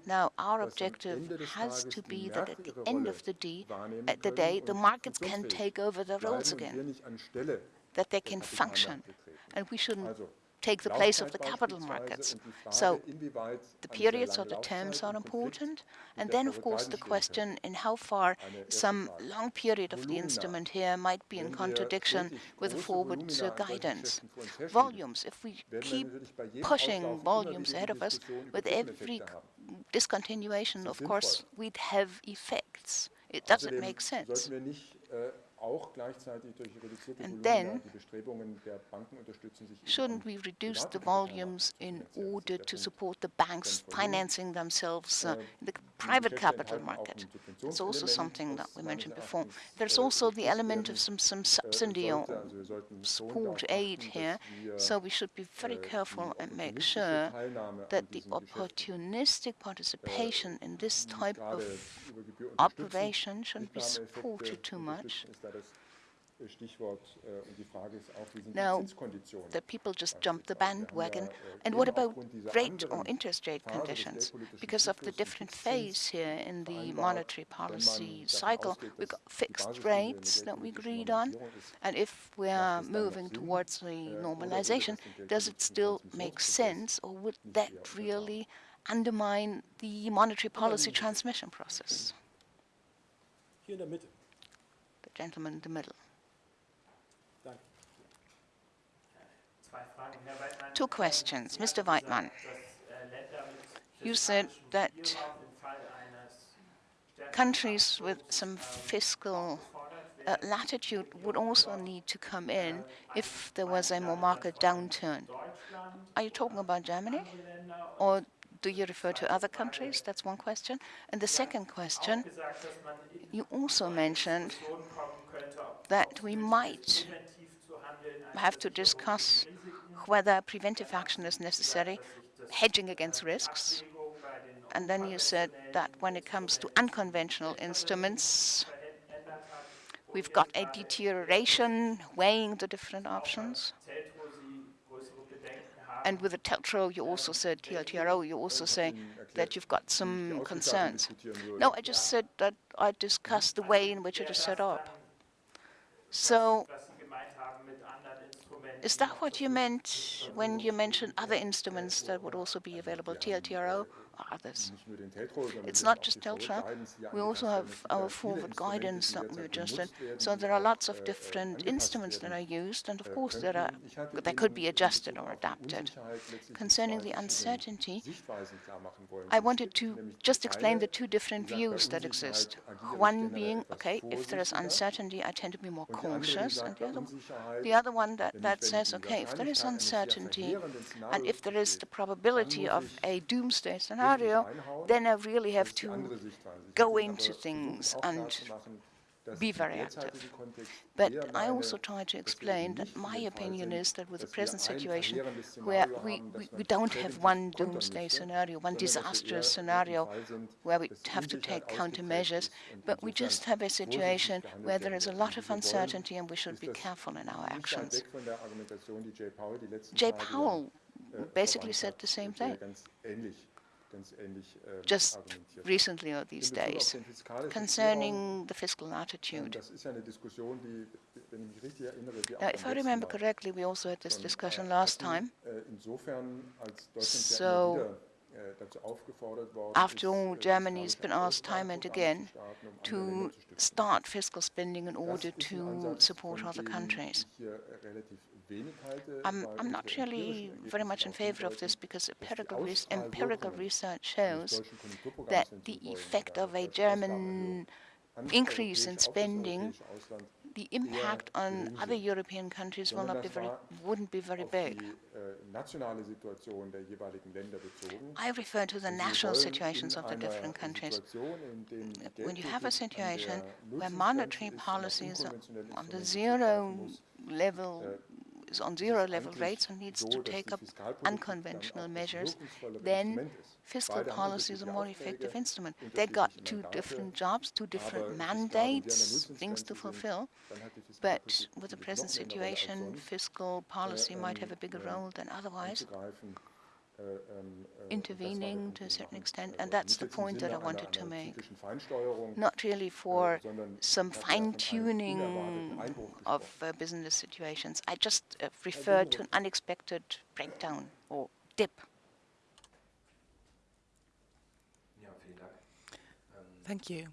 Now, our objective has to be that at the end of the day, at the day, the markets can take over the roles again, that they can function, and we shouldn't take the place of the capital markets. So the periods or the terms are important. And then, of course, the question in how far some long period of the instrument here might be in contradiction with the forward uh, guidance. Volumes, if we keep pushing volumes ahead of us, with every discontinuation, of course, we'd have effects. It doesn't make sense. And then, shouldn't we reduce the volumes in order to support the banks financing themselves uh, in the private capital market? It's also something that we mentioned before. There's also the element of some, some subsidy or support aid here, so we should be very careful and make sure that the opportunistic participation in this type of operation shouldn't be supported too much. Now, the people just jump the bandwagon. And what about rate or interest rate conditions? Because of the different phase here in the monetary policy cycle, we've got fixed rates that we agreed on. And if we are moving towards the normalization, does it still make sense, or would that really undermine the monetary policy transmission process? The gentleman in the middle. Two questions. Mr. Weidmann, you said that countries with some fiscal uh, latitude would also need to come in if there was a more market downturn. Are you talking about Germany? Or do you refer to other countries? That's one question. And the second question, you also mentioned that we might have to discuss whether preventive action is necessary, hedging against risks. And then you said that when it comes to unconventional instruments, we've got a deterioration weighing the different options. And with the TLTRO, you also said, TLTRO, you also say that you've got some concerns. No, I just said that I discussed the way in which it is set up. So is that what you meant when you mentioned other instruments that would also be available, TLTRO? Others. It's not just TLTRO. We also have our forward guidance that we adjusted. So there are lots of different instruments that are used, and of course there are they could be adjusted or adapted. Concerning the uncertainty, I wanted to just explain the two different views that exist. One being, okay, if there is uncertainty, I tend to be more cautious, and the other, the other one that, that says, okay, if there is uncertainty, and if there is the probability of a doomsday scenario, scenario, then I really have to go into things and be very active. But I also try to explain that my opinion is that with the present situation, where we, we, we don't have one doomsday scenario, one disastrous scenario where we have to take countermeasures, but we just have a situation where there is a lot of uncertainty and we should be careful in our actions. Jay Powell basically said the same thing just recently or these days, concerning the fiscal attitude. Now, if I remember correctly, we also had this discussion last time. So, after all, Germany's been asked time and again to start fiscal spending in order to support other countries. I'm, I'm not really very much in favor of this because empirical, res empirical research shows that the effect of a German increase in spending the impact on other European countries will not be very, wouldn't be very big. I refer to the national situations of the different countries. When you have a situation where monetary policies are on the zero level is on zero-level rates and needs to take up unconventional measures, then fiscal policy is a more effective instrument. They got two different jobs, two different mandates, things to fulfill, but with the present situation, fiscal policy might have a bigger role than otherwise. Uh, um, uh, intervening to a certain extent, and that's the point that I wanted to make. Not really uh, for some fine-tuning of uh, business situations. I just uh, referred to an unexpected breakdown or dip. Thank you.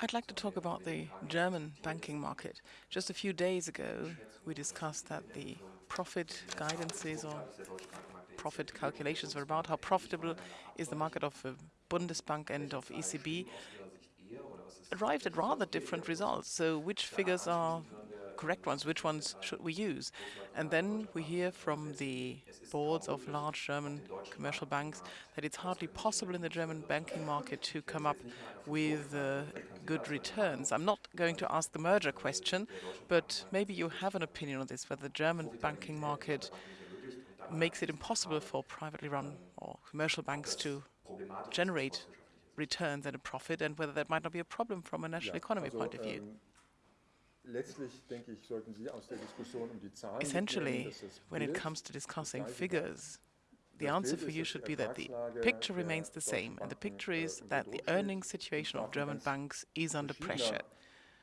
I'd like to talk about the German banking market. Just a few days ago, we discussed that the profit guidances or profit calculations were about how profitable is the market of uh, Bundesbank and of ECB arrived at rather different results. So which figures are correct ones, which ones should we use? And then we hear from the boards of large German commercial banks that it's hardly possible in the German banking market to come up with uh, good returns. I'm not going to ask the merger question, but maybe you have an opinion on this, whether the German banking market makes it impossible for privately run or commercial banks to generate returns and a profit, and whether that might not be a problem from a national economy point of view. Um, Essentially, when it comes to discussing figures, the answer for you should be that the picture remains the same, and the picture is that the earnings situation of German banks is under pressure.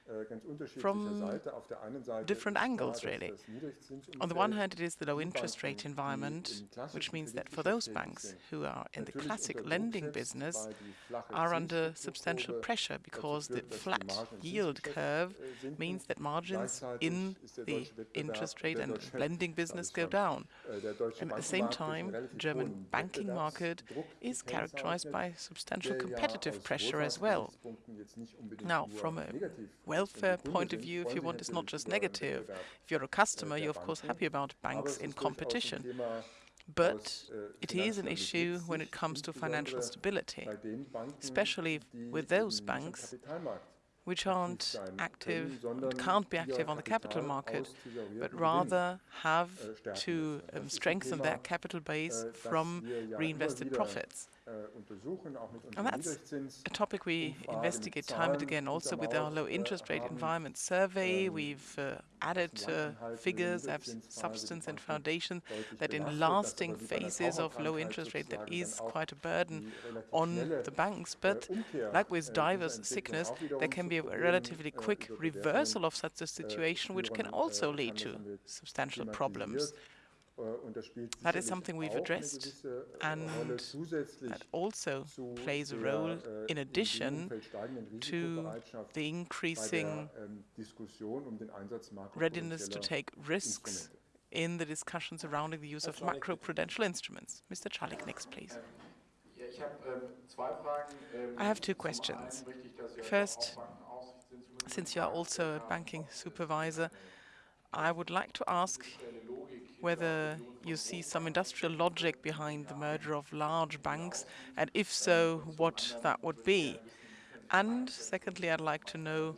Äh, from different angles, really. On the one hand, it is the low interest rate environment, which means that for those banks who are in the classic lending business are under substantial pressure because the flat yield curve äh, means that margins in the interest rate and lending business go down. Äh, and at the same time, the German banking market is characterized by substantial competitive pressure as well. Now, from a welfare point of view, if you want, is not just negative. If you're a customer, you're of course happy about banks in competition. But it is an issue when it comes to financial stability, especially with those banks which aren't active, can't be active on the capital market, but rather have to um, strengthen their capital base from reinvested profits. And that's a topic we investigate time and again. Also with our low interest rate environment survey, we've uh, added uh, figures, have substance and foundation that in lasting phases of low interest rate, that is quite a burden on the banks. But like with diverse sickness, there can be a relatively quick reversal of such a situation, which can also lead to substantial problems. That is something we've addressed, and that also plays a role in addition to the increasing readiness to take risks in the discussion surrounding the use of macroprudential instruments. Mr. Czalik, next, please. I have two questions. First, since you are also a banking supervisor, I would like to ask whether you see some industrial logic behind the merger of large banks, and if so, what that would be. And secondly, I'd like to know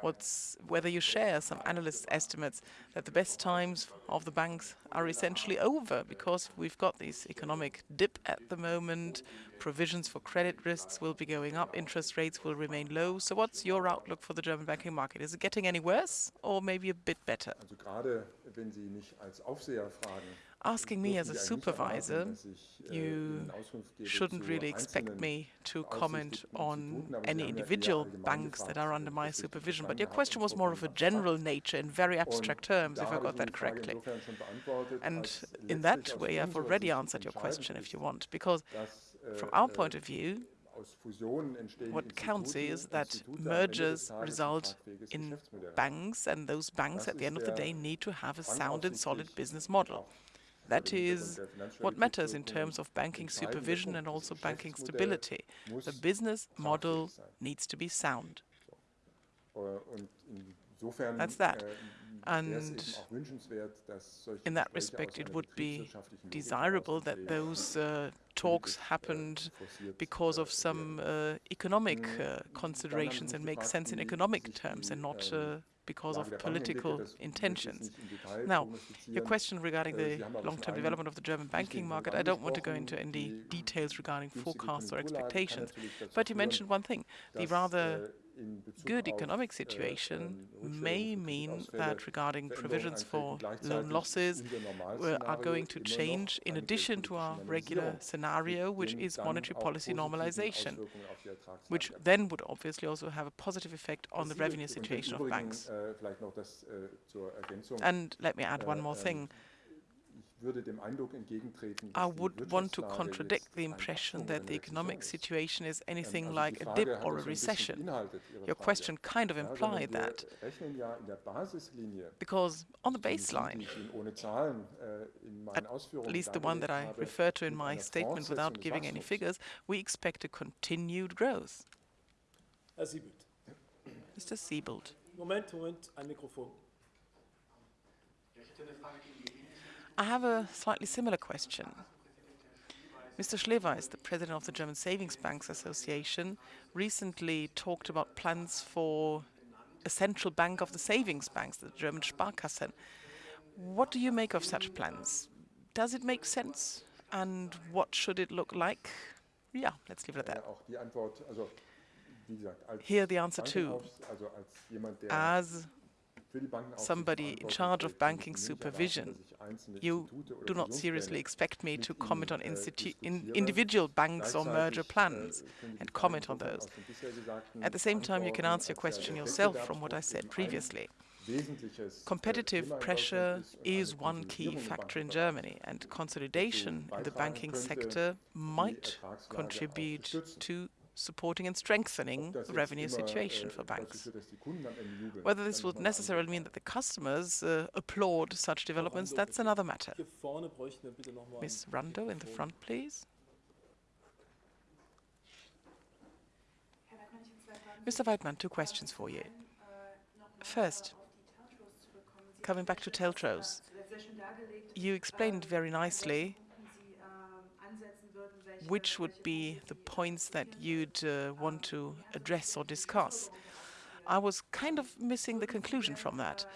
what's, whether you share some analysts' estimates that the best times of the banks are essentially over because we've got this economic dip at the moment, provisions for credit risks will be going up, interest rates will remain low. So what's your outlook for the German banking market? Is it getting any worse or maybe a bit better? Asking me as a supervisor, äh, you shouldn't really expect me to comment on any individual banks that are under my supervision. But your question was more of a general nature in very abstract terms, if I got that correctly. And in that way, I've already answered your question, if you want, because äh, from our point of view, what counts is that mergers result in banks, and those banks at the end of the day need to have a sound and solid business model. That is what matters in terms of banking supervision and also banking stability. The business model needs to be sound. That's that. Äh, and in that respect, it would be desirable that those uh, talks happened because of some uh, economic uh, considerations and make sense in economic terms and not uh, because of political intentions. Now, your question regarding the long-term development of the German banking market, I don't want to go into any details regarding forecasts or expectations, but you mentioned one thing, the rather good economic situation may mean that regarding provisions for loan losses we are going to change in addition to our regular scenario, which is monetary policy normalization, which then would obviously also have a positive effect on the revenue situation of banks. And let me add one more thing. I would want to contradict the impression that the economic situation is anything like a dip or a recession. Your question kind of implied that. Because on the baseline, at least the one that I refer to in my statement without giving any figures, we expect a continued growth. Mr. Siebelt. Moment, Moment, ein Mikrofon. I have a slightly similar question. Mr. Schleweis, the president of the German Savings Banks Association, recently talked about plans for a central bank of the savings banks, the German Sparkassen. What do you make of such plans? Does it make sense? And what should it look like? Yeah, let's leave it at that. Here the answer too. As somebody in charge of banking supervision. You do not seriously expect me to comment on in individual banks or merger plans and comment on those. At the same time, you can answer your question yourself from what I said previously. Competitive pressure is one key factor in Germany, and consolidation in the banking sector might contribute to supporting and strengthening the revenue situation for banks. Whether this would necessarily mean that the customers uh, applaud such developments, that's another matter. Ms. Rando in the front, please. Mr. Weidmann, two questions for you. First, coming back to TLTROs, you explained very nicely which would be the points that you'd uh, want to address or discuss. I was kind of missing the conclusion from that.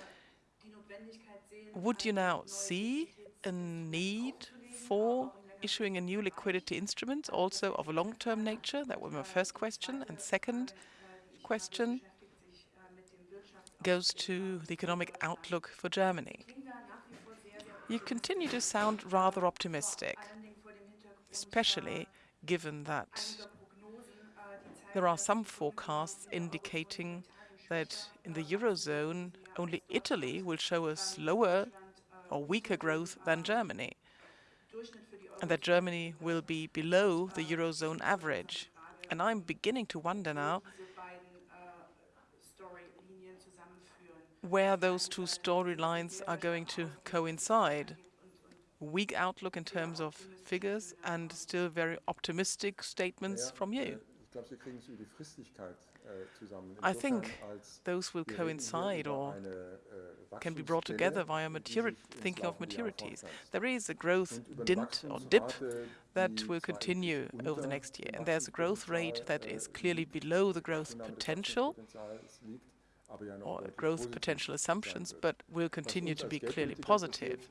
Would you now see a need for issuing a new liquidity instrument, also of a long-term nature? That was my first question. And second question goes to the economic outlook for Germany. You continue to sound rather optimistic, especially given that there are some forecasts indicating that in the Eurozone, only Italy will show a slower or weaker growth than Germany, and that Germany will be below the Eurozone average. And I'm beginning to wonder now where those two storylines are going to coincide. Weak outlook in terms of figures and still very optimistic statements from you. I think those will coincide or can be brought together via thinking of maturities. There is a growth dint or dip that will continue over the next year, and there's a growth rate that is clearly below the growth potential or growth potential assumptions, but will continue to be clearly positive.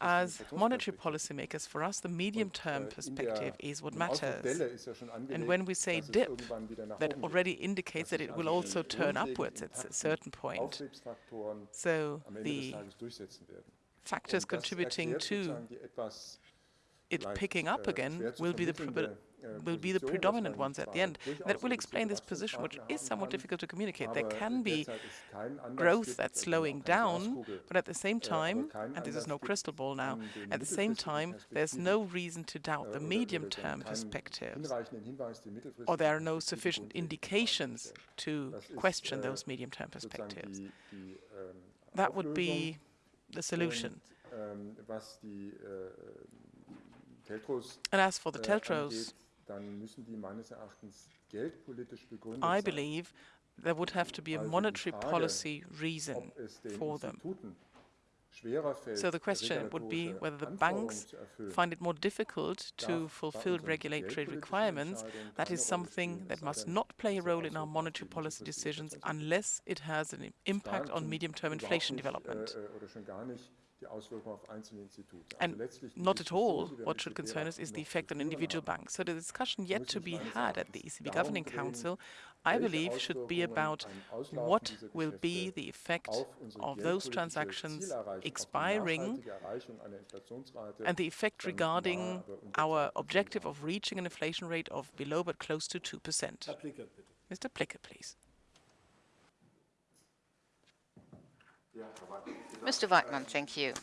As monetary policymakers, for us, the medium-term perspective is what matters. And when we say dip, that already indicates that it will also turn upwards at a certain point. So the factors contributing to it picking up again will be the will be the predominant ones at the end. That will explain this position, which is somewhat difficult to communicate. There can be growth that's slowing down, but at the same time, and this is no crystal ball now, at the same time, there's no reason to doubt the medium-term perspectives, or there are no sufficient indications to question those medium-term perspectives. That would be the solution. And as for the TLTROs, I believe there would have to be a monetary policy reason for them. So the question would be whether the banks find it more difficult to fulfill regulatory requirements. That is something that must not play a role in our monetary policy decisions unless it has an impact on medium-term inflation development. And not at all what should concern us is the effect on individual banks. So the discussion yet to be had at the ECB Governing Council, I believe, should be about what will be the effect of those transactions expiring and the effect regarding our objective of reaching an inflation rate of below but close to 2%. Mr. Plicker, please. Mr. Weidmann, thank you.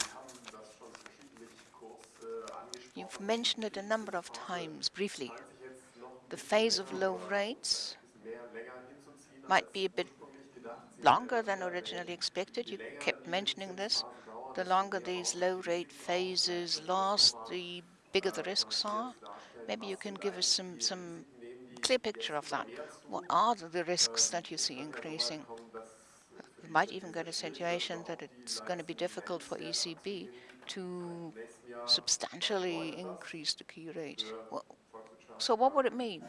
You've mentioned it a number of times briefly. The phase of low rates might be a bit longer than originally expected. You kept mentioning this. The longer these low rate phases last, the bigger the risks are. Maybe you can give us some, some clear picture of that. What are the risks that you see increasing? Might even get a situation that it's going to be difficult for ECB to substantially increase the key rate. Well, so what would it mean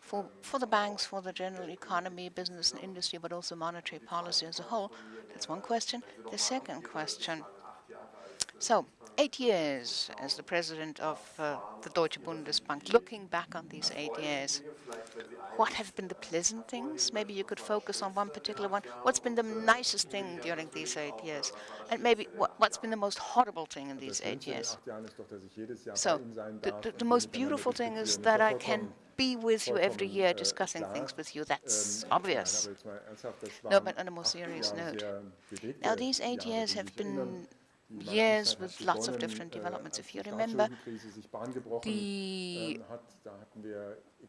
for, for the banks, for the general economy, business and industry, but also monetary policy as a whole? That's one question. The second question, so eight years as the president of uh, the Deutsche Bundesbank, looking back on these eight years, what have been the pleasant things? Maybe you could focus on one particular one. What's been the nicest thing during these eight years? And maybe what, has been the most horrible thing in these eight years? So the, the, the most beautiful thing is that I can be with you every year discussing things with you. That's obvious. No, but on a more serious note. Now, these eight years have been years with lots of different developments. If you remember, the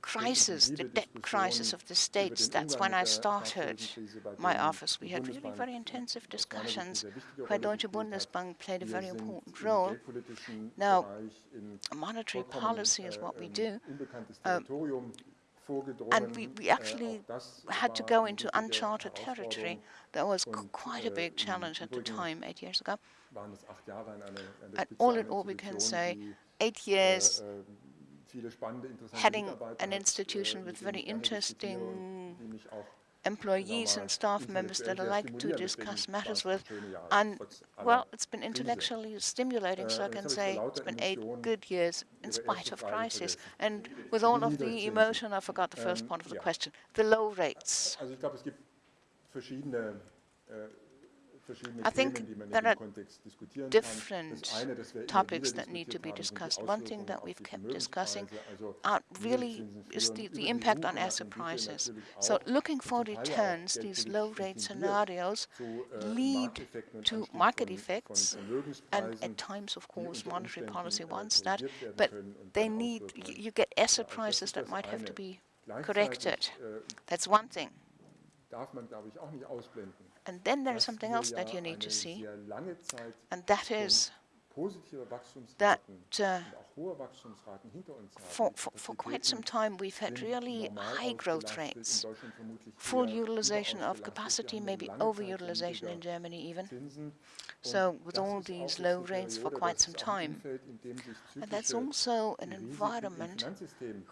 crisis, the debt crisis of the states, that's when I started my office. We had really very intensive discussions where Deutsche Bundesbank played a very important role. Now, monetary policy is what we do. Um, and we, we actually had to go into uncharted territory. That was quite a big challenge at the time, eight years ago. And all in all, we can say eight years heading an institution with very interesting employees and staff members that I like to discuss matters with. And, well, it's been intellectually stimulating, so I can say it's been eight good years in spite of crisis. And with all of the emotion, I forgot the first part of the question, the low rates. I think there are different topics that need to be discussed. One thing that we've kept discussing are really is the, the impact on asset prices. So looking for returns, these low rate scenarios lead to market effects, and at times, of course, monetary policy wants that, but they need, you get asset prices that might have to be corrected. That's one thing. And then there is something else that you need to see, and that is that uh, for, for, for, quite some time we've had really high growth rates, full utilization of capacity, maybe overutilization in Germany even. So with all these low rates for quite some time. And that's also an environment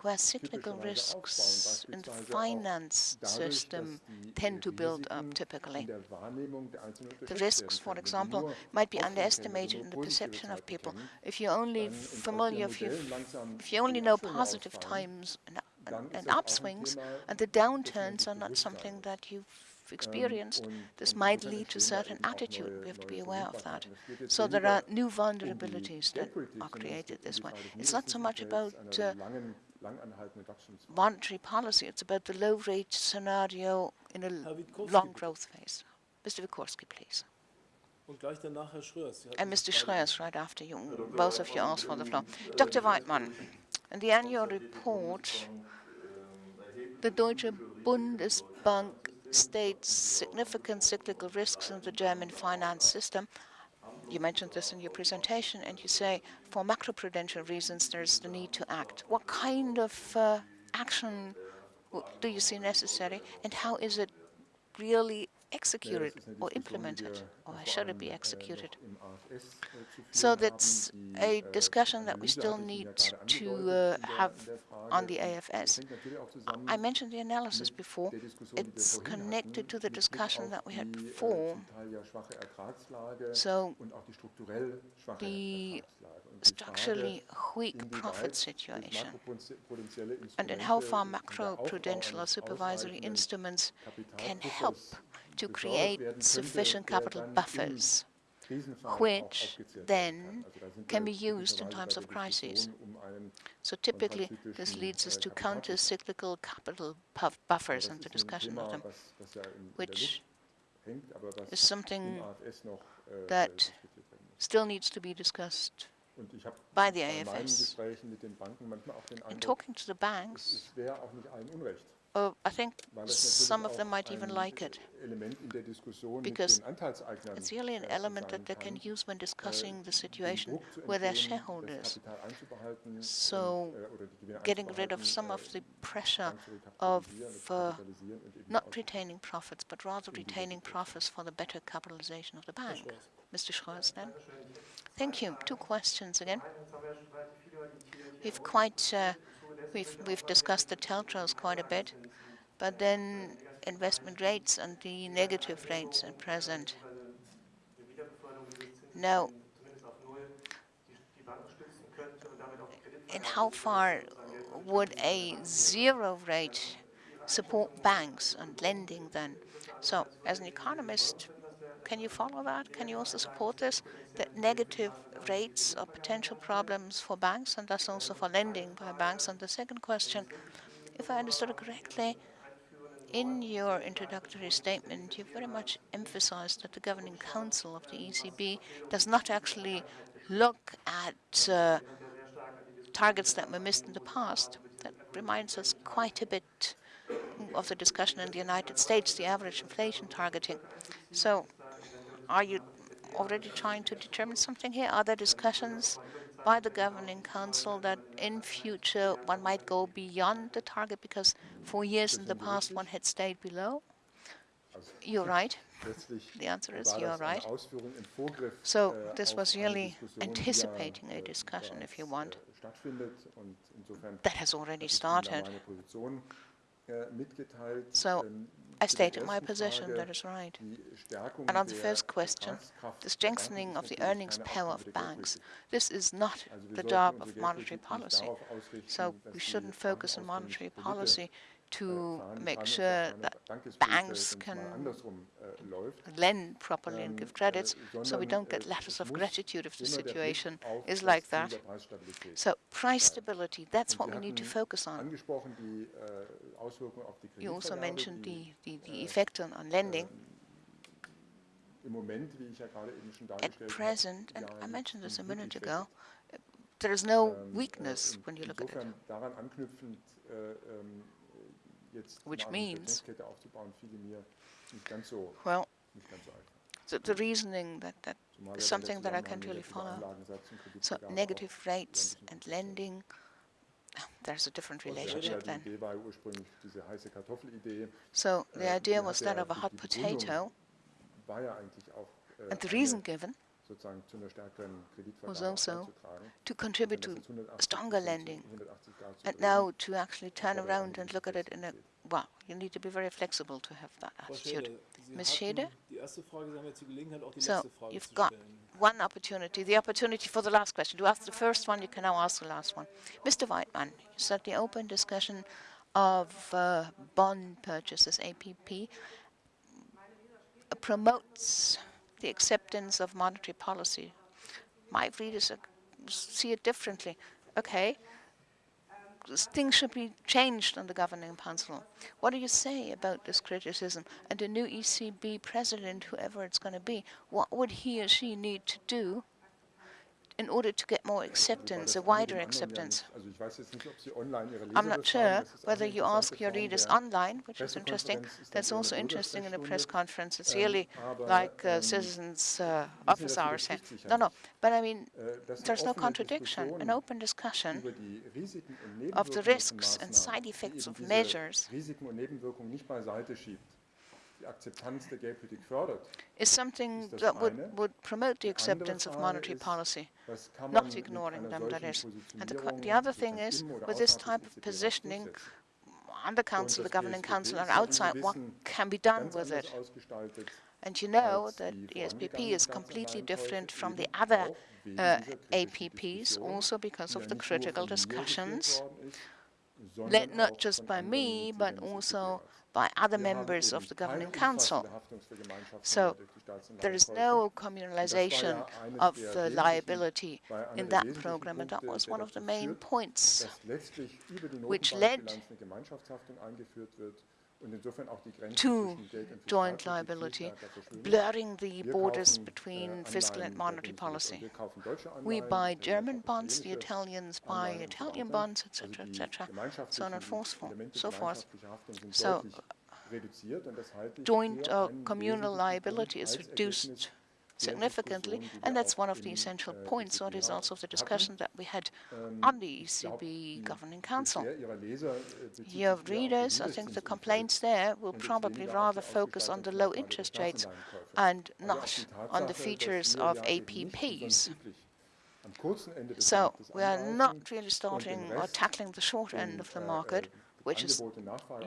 where cyclical risks in the finance system tend to build up typically. The risks, for example, might be underestimated in the perception of people. If you're only familiar, if you, if you only know positive times and, and, and upswings, and the downturns are not something that you've experienced, this might lead to certain attitude. We have to be aware of that. So there are new vulnerabilities that are created this way. It's not so much about uh, monetary policy, it's about the low-rate scenario in a long growth phase. Mr. Wikorski, please. And Mr. Schröers, right after you, both of you asked for the floor. Dr. Weidmann, in the annual report, the Deutsche Bundesbank states significant cyclical risks in the German finance system. You mentioned this in your presentation, and you say for macroprudential reasons there's the need to act. What kind of uh, action do you see necessary, and how is it really executed or implemented, or should it be executed? So that's a discussion that we still need to uh, have on the AFS. I mentioned the analysis before. It's connected to the discussion that we had before. So the structurally weak profit situation and in how far macro-prudential or supervisory instruments can help to create sufficient capital buffers, which then can be used in times of crisis. So typically, this leads us to counter-cyclical capital buffers and the discussion of them, which is something that still needs to be discussed by the AFS. In talking to the banks, uh, I think some of them might even like it, because it's really an element that they can use when discussing the situation with their shareholders. So getting rid of some of the pressure of uh, not retaining profits, but rather retaining profits for the better capitalization of the bank. Mr. Schröers, then. Thank you. Two questions again. We've quite uh, we've we've discussed the TLTROs quite a bit, but then investment rates and the negative rates at present. Now, and how far would a zero rate support banks and lending then? So, as an economist, can you follow that? Can you also support this? That negative rates are potential problems for banks and thus also for lending by banks. And the second question, if I understood it correctly, in your introductory statement, you very much emphasized that the Governing Council of the ECB does not actually look at uh, targets that were missed in the past. That reminds us quite a bit of the discussion in the United States, the average inflation targeting. So are you already trying to determine something here? Are there discussions by the Governing Council that in future one might go beyond the target because for years in the past one had stayed below? You're right. The answer is you're right. So this was really anticipating a discussion, if you want, that has already started. So I stated my position, that is right. And on the first question, the strengthening of the earnings power of banks, this is not the job of monetary policy. So we shouldn't focus on monetary policy to make sure that banks can lend properly and give credits, so we don't get letters of gratitude if the situation is like that. So price stability, that's what we need to focus on. You also mentioned the, the, the effect on, on lending. At present, and I mentioned this a minute ago, there is no weakness when you look at it which means, well, the, the reasoning that, that is something that I can't really follow. So negative rates and lending, ah, there's a different relationship then. So the idea was that of a hot potato, and the reason given was also to contribute to stronger lending. And now to actually turn around and look at it in a, well, you need to be very flexible to have that attitude. Ms. Schede? So you've got one opportunity, the opportunity for the last question. To ask the first one, you can now ask the last one. Mr. Weidmann, you said the open discussion of uh, bond purchases, APP, promotes the acceptance of monetary policy. My readers see it differently. Okay, things should be changed on the governing council. What do you say about this criticism? And the new ECB president, whoever it's going to be, what would he or she need to do in order to get more acceptance, a wider acceptance. I'm not sure whether you ask your readers online, which is interesting. That's also interesting in a press conference. It's really like uh, citizens' uh, office hours. No, no. But I mean, there's no contradiction. An open discussion of the risks and side effects of measures is something that would, would promote the acceptance of monetary policy, not ignoring them, that is. And the, the other thing is, with this type of positioning, on the Council, the Governing Council, and outside, what can be done with it? And you know that PSPP is completely different from the other uh, APPs, also because of the critical discussions, led not just by me, but also by other members of the Governing Council. So there is no communalization of the liability in that program, and that was one of the main points which led to joint liability, blurring the borders between fiscal and monetary policy. We buy German bonds, the Italians buy Italian bonds, etc., etc., so on and so forth. So joint or uh, communal liability is reduced significantly, and that's one of the essential points, or is also the discussion that we had on the ECB Governing Council. Your readers, I think the complaints there will probably rather focus on the low interest rates and not on the features of APPs. So we are not really starting or tackling the short end of the market, which is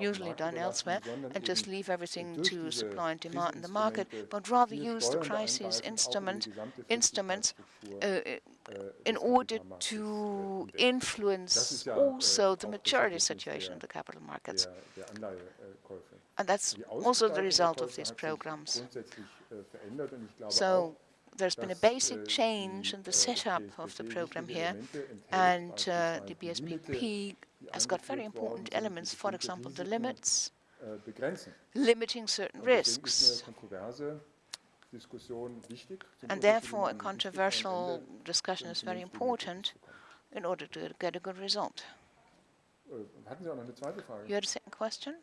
usually done elsewhere, and just leave everything to supply and demand in the market, but rather use the crisis instrument, instruments uh, uh, uh, in order to influence also the maturity situation in the capital markets. And that's also the result of these programs. So there's been a basic change in the setup of the program here, and uh, the PSPP has got very important elements, for example, the limits, limiting certain risks. And therefore, a controversial discussion is very important in order to get a good result. You had a second question?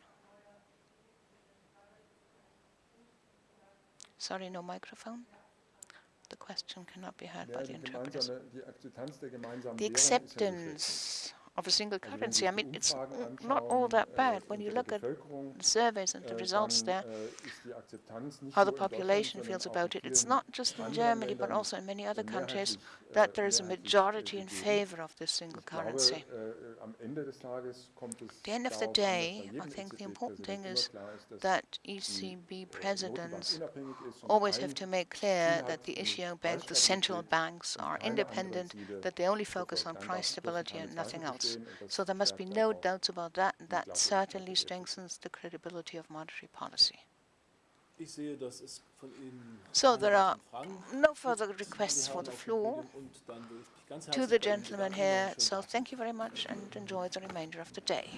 Sorry, no microphone. The question cannot be heard by the interpreters. The acceptance of a single currency. I mean, it's not all that bad when you look at the surveys and the results there, how the population feels about it. It's not just in Germany, but also in many other countries, that there is a majority in favor of this single currency. At the end of the day, I think the important thing is that ECB presidents always have to make clear that the issuing banks, the central banks, are independent, that they only focus on price stability and nothing else. So there must be no doubts about that, and that certainly strengthens the credibility of monetary policy. So there are no further requests for the floor to the gentleman here, so thank you very much and enjoy the remainder of the day.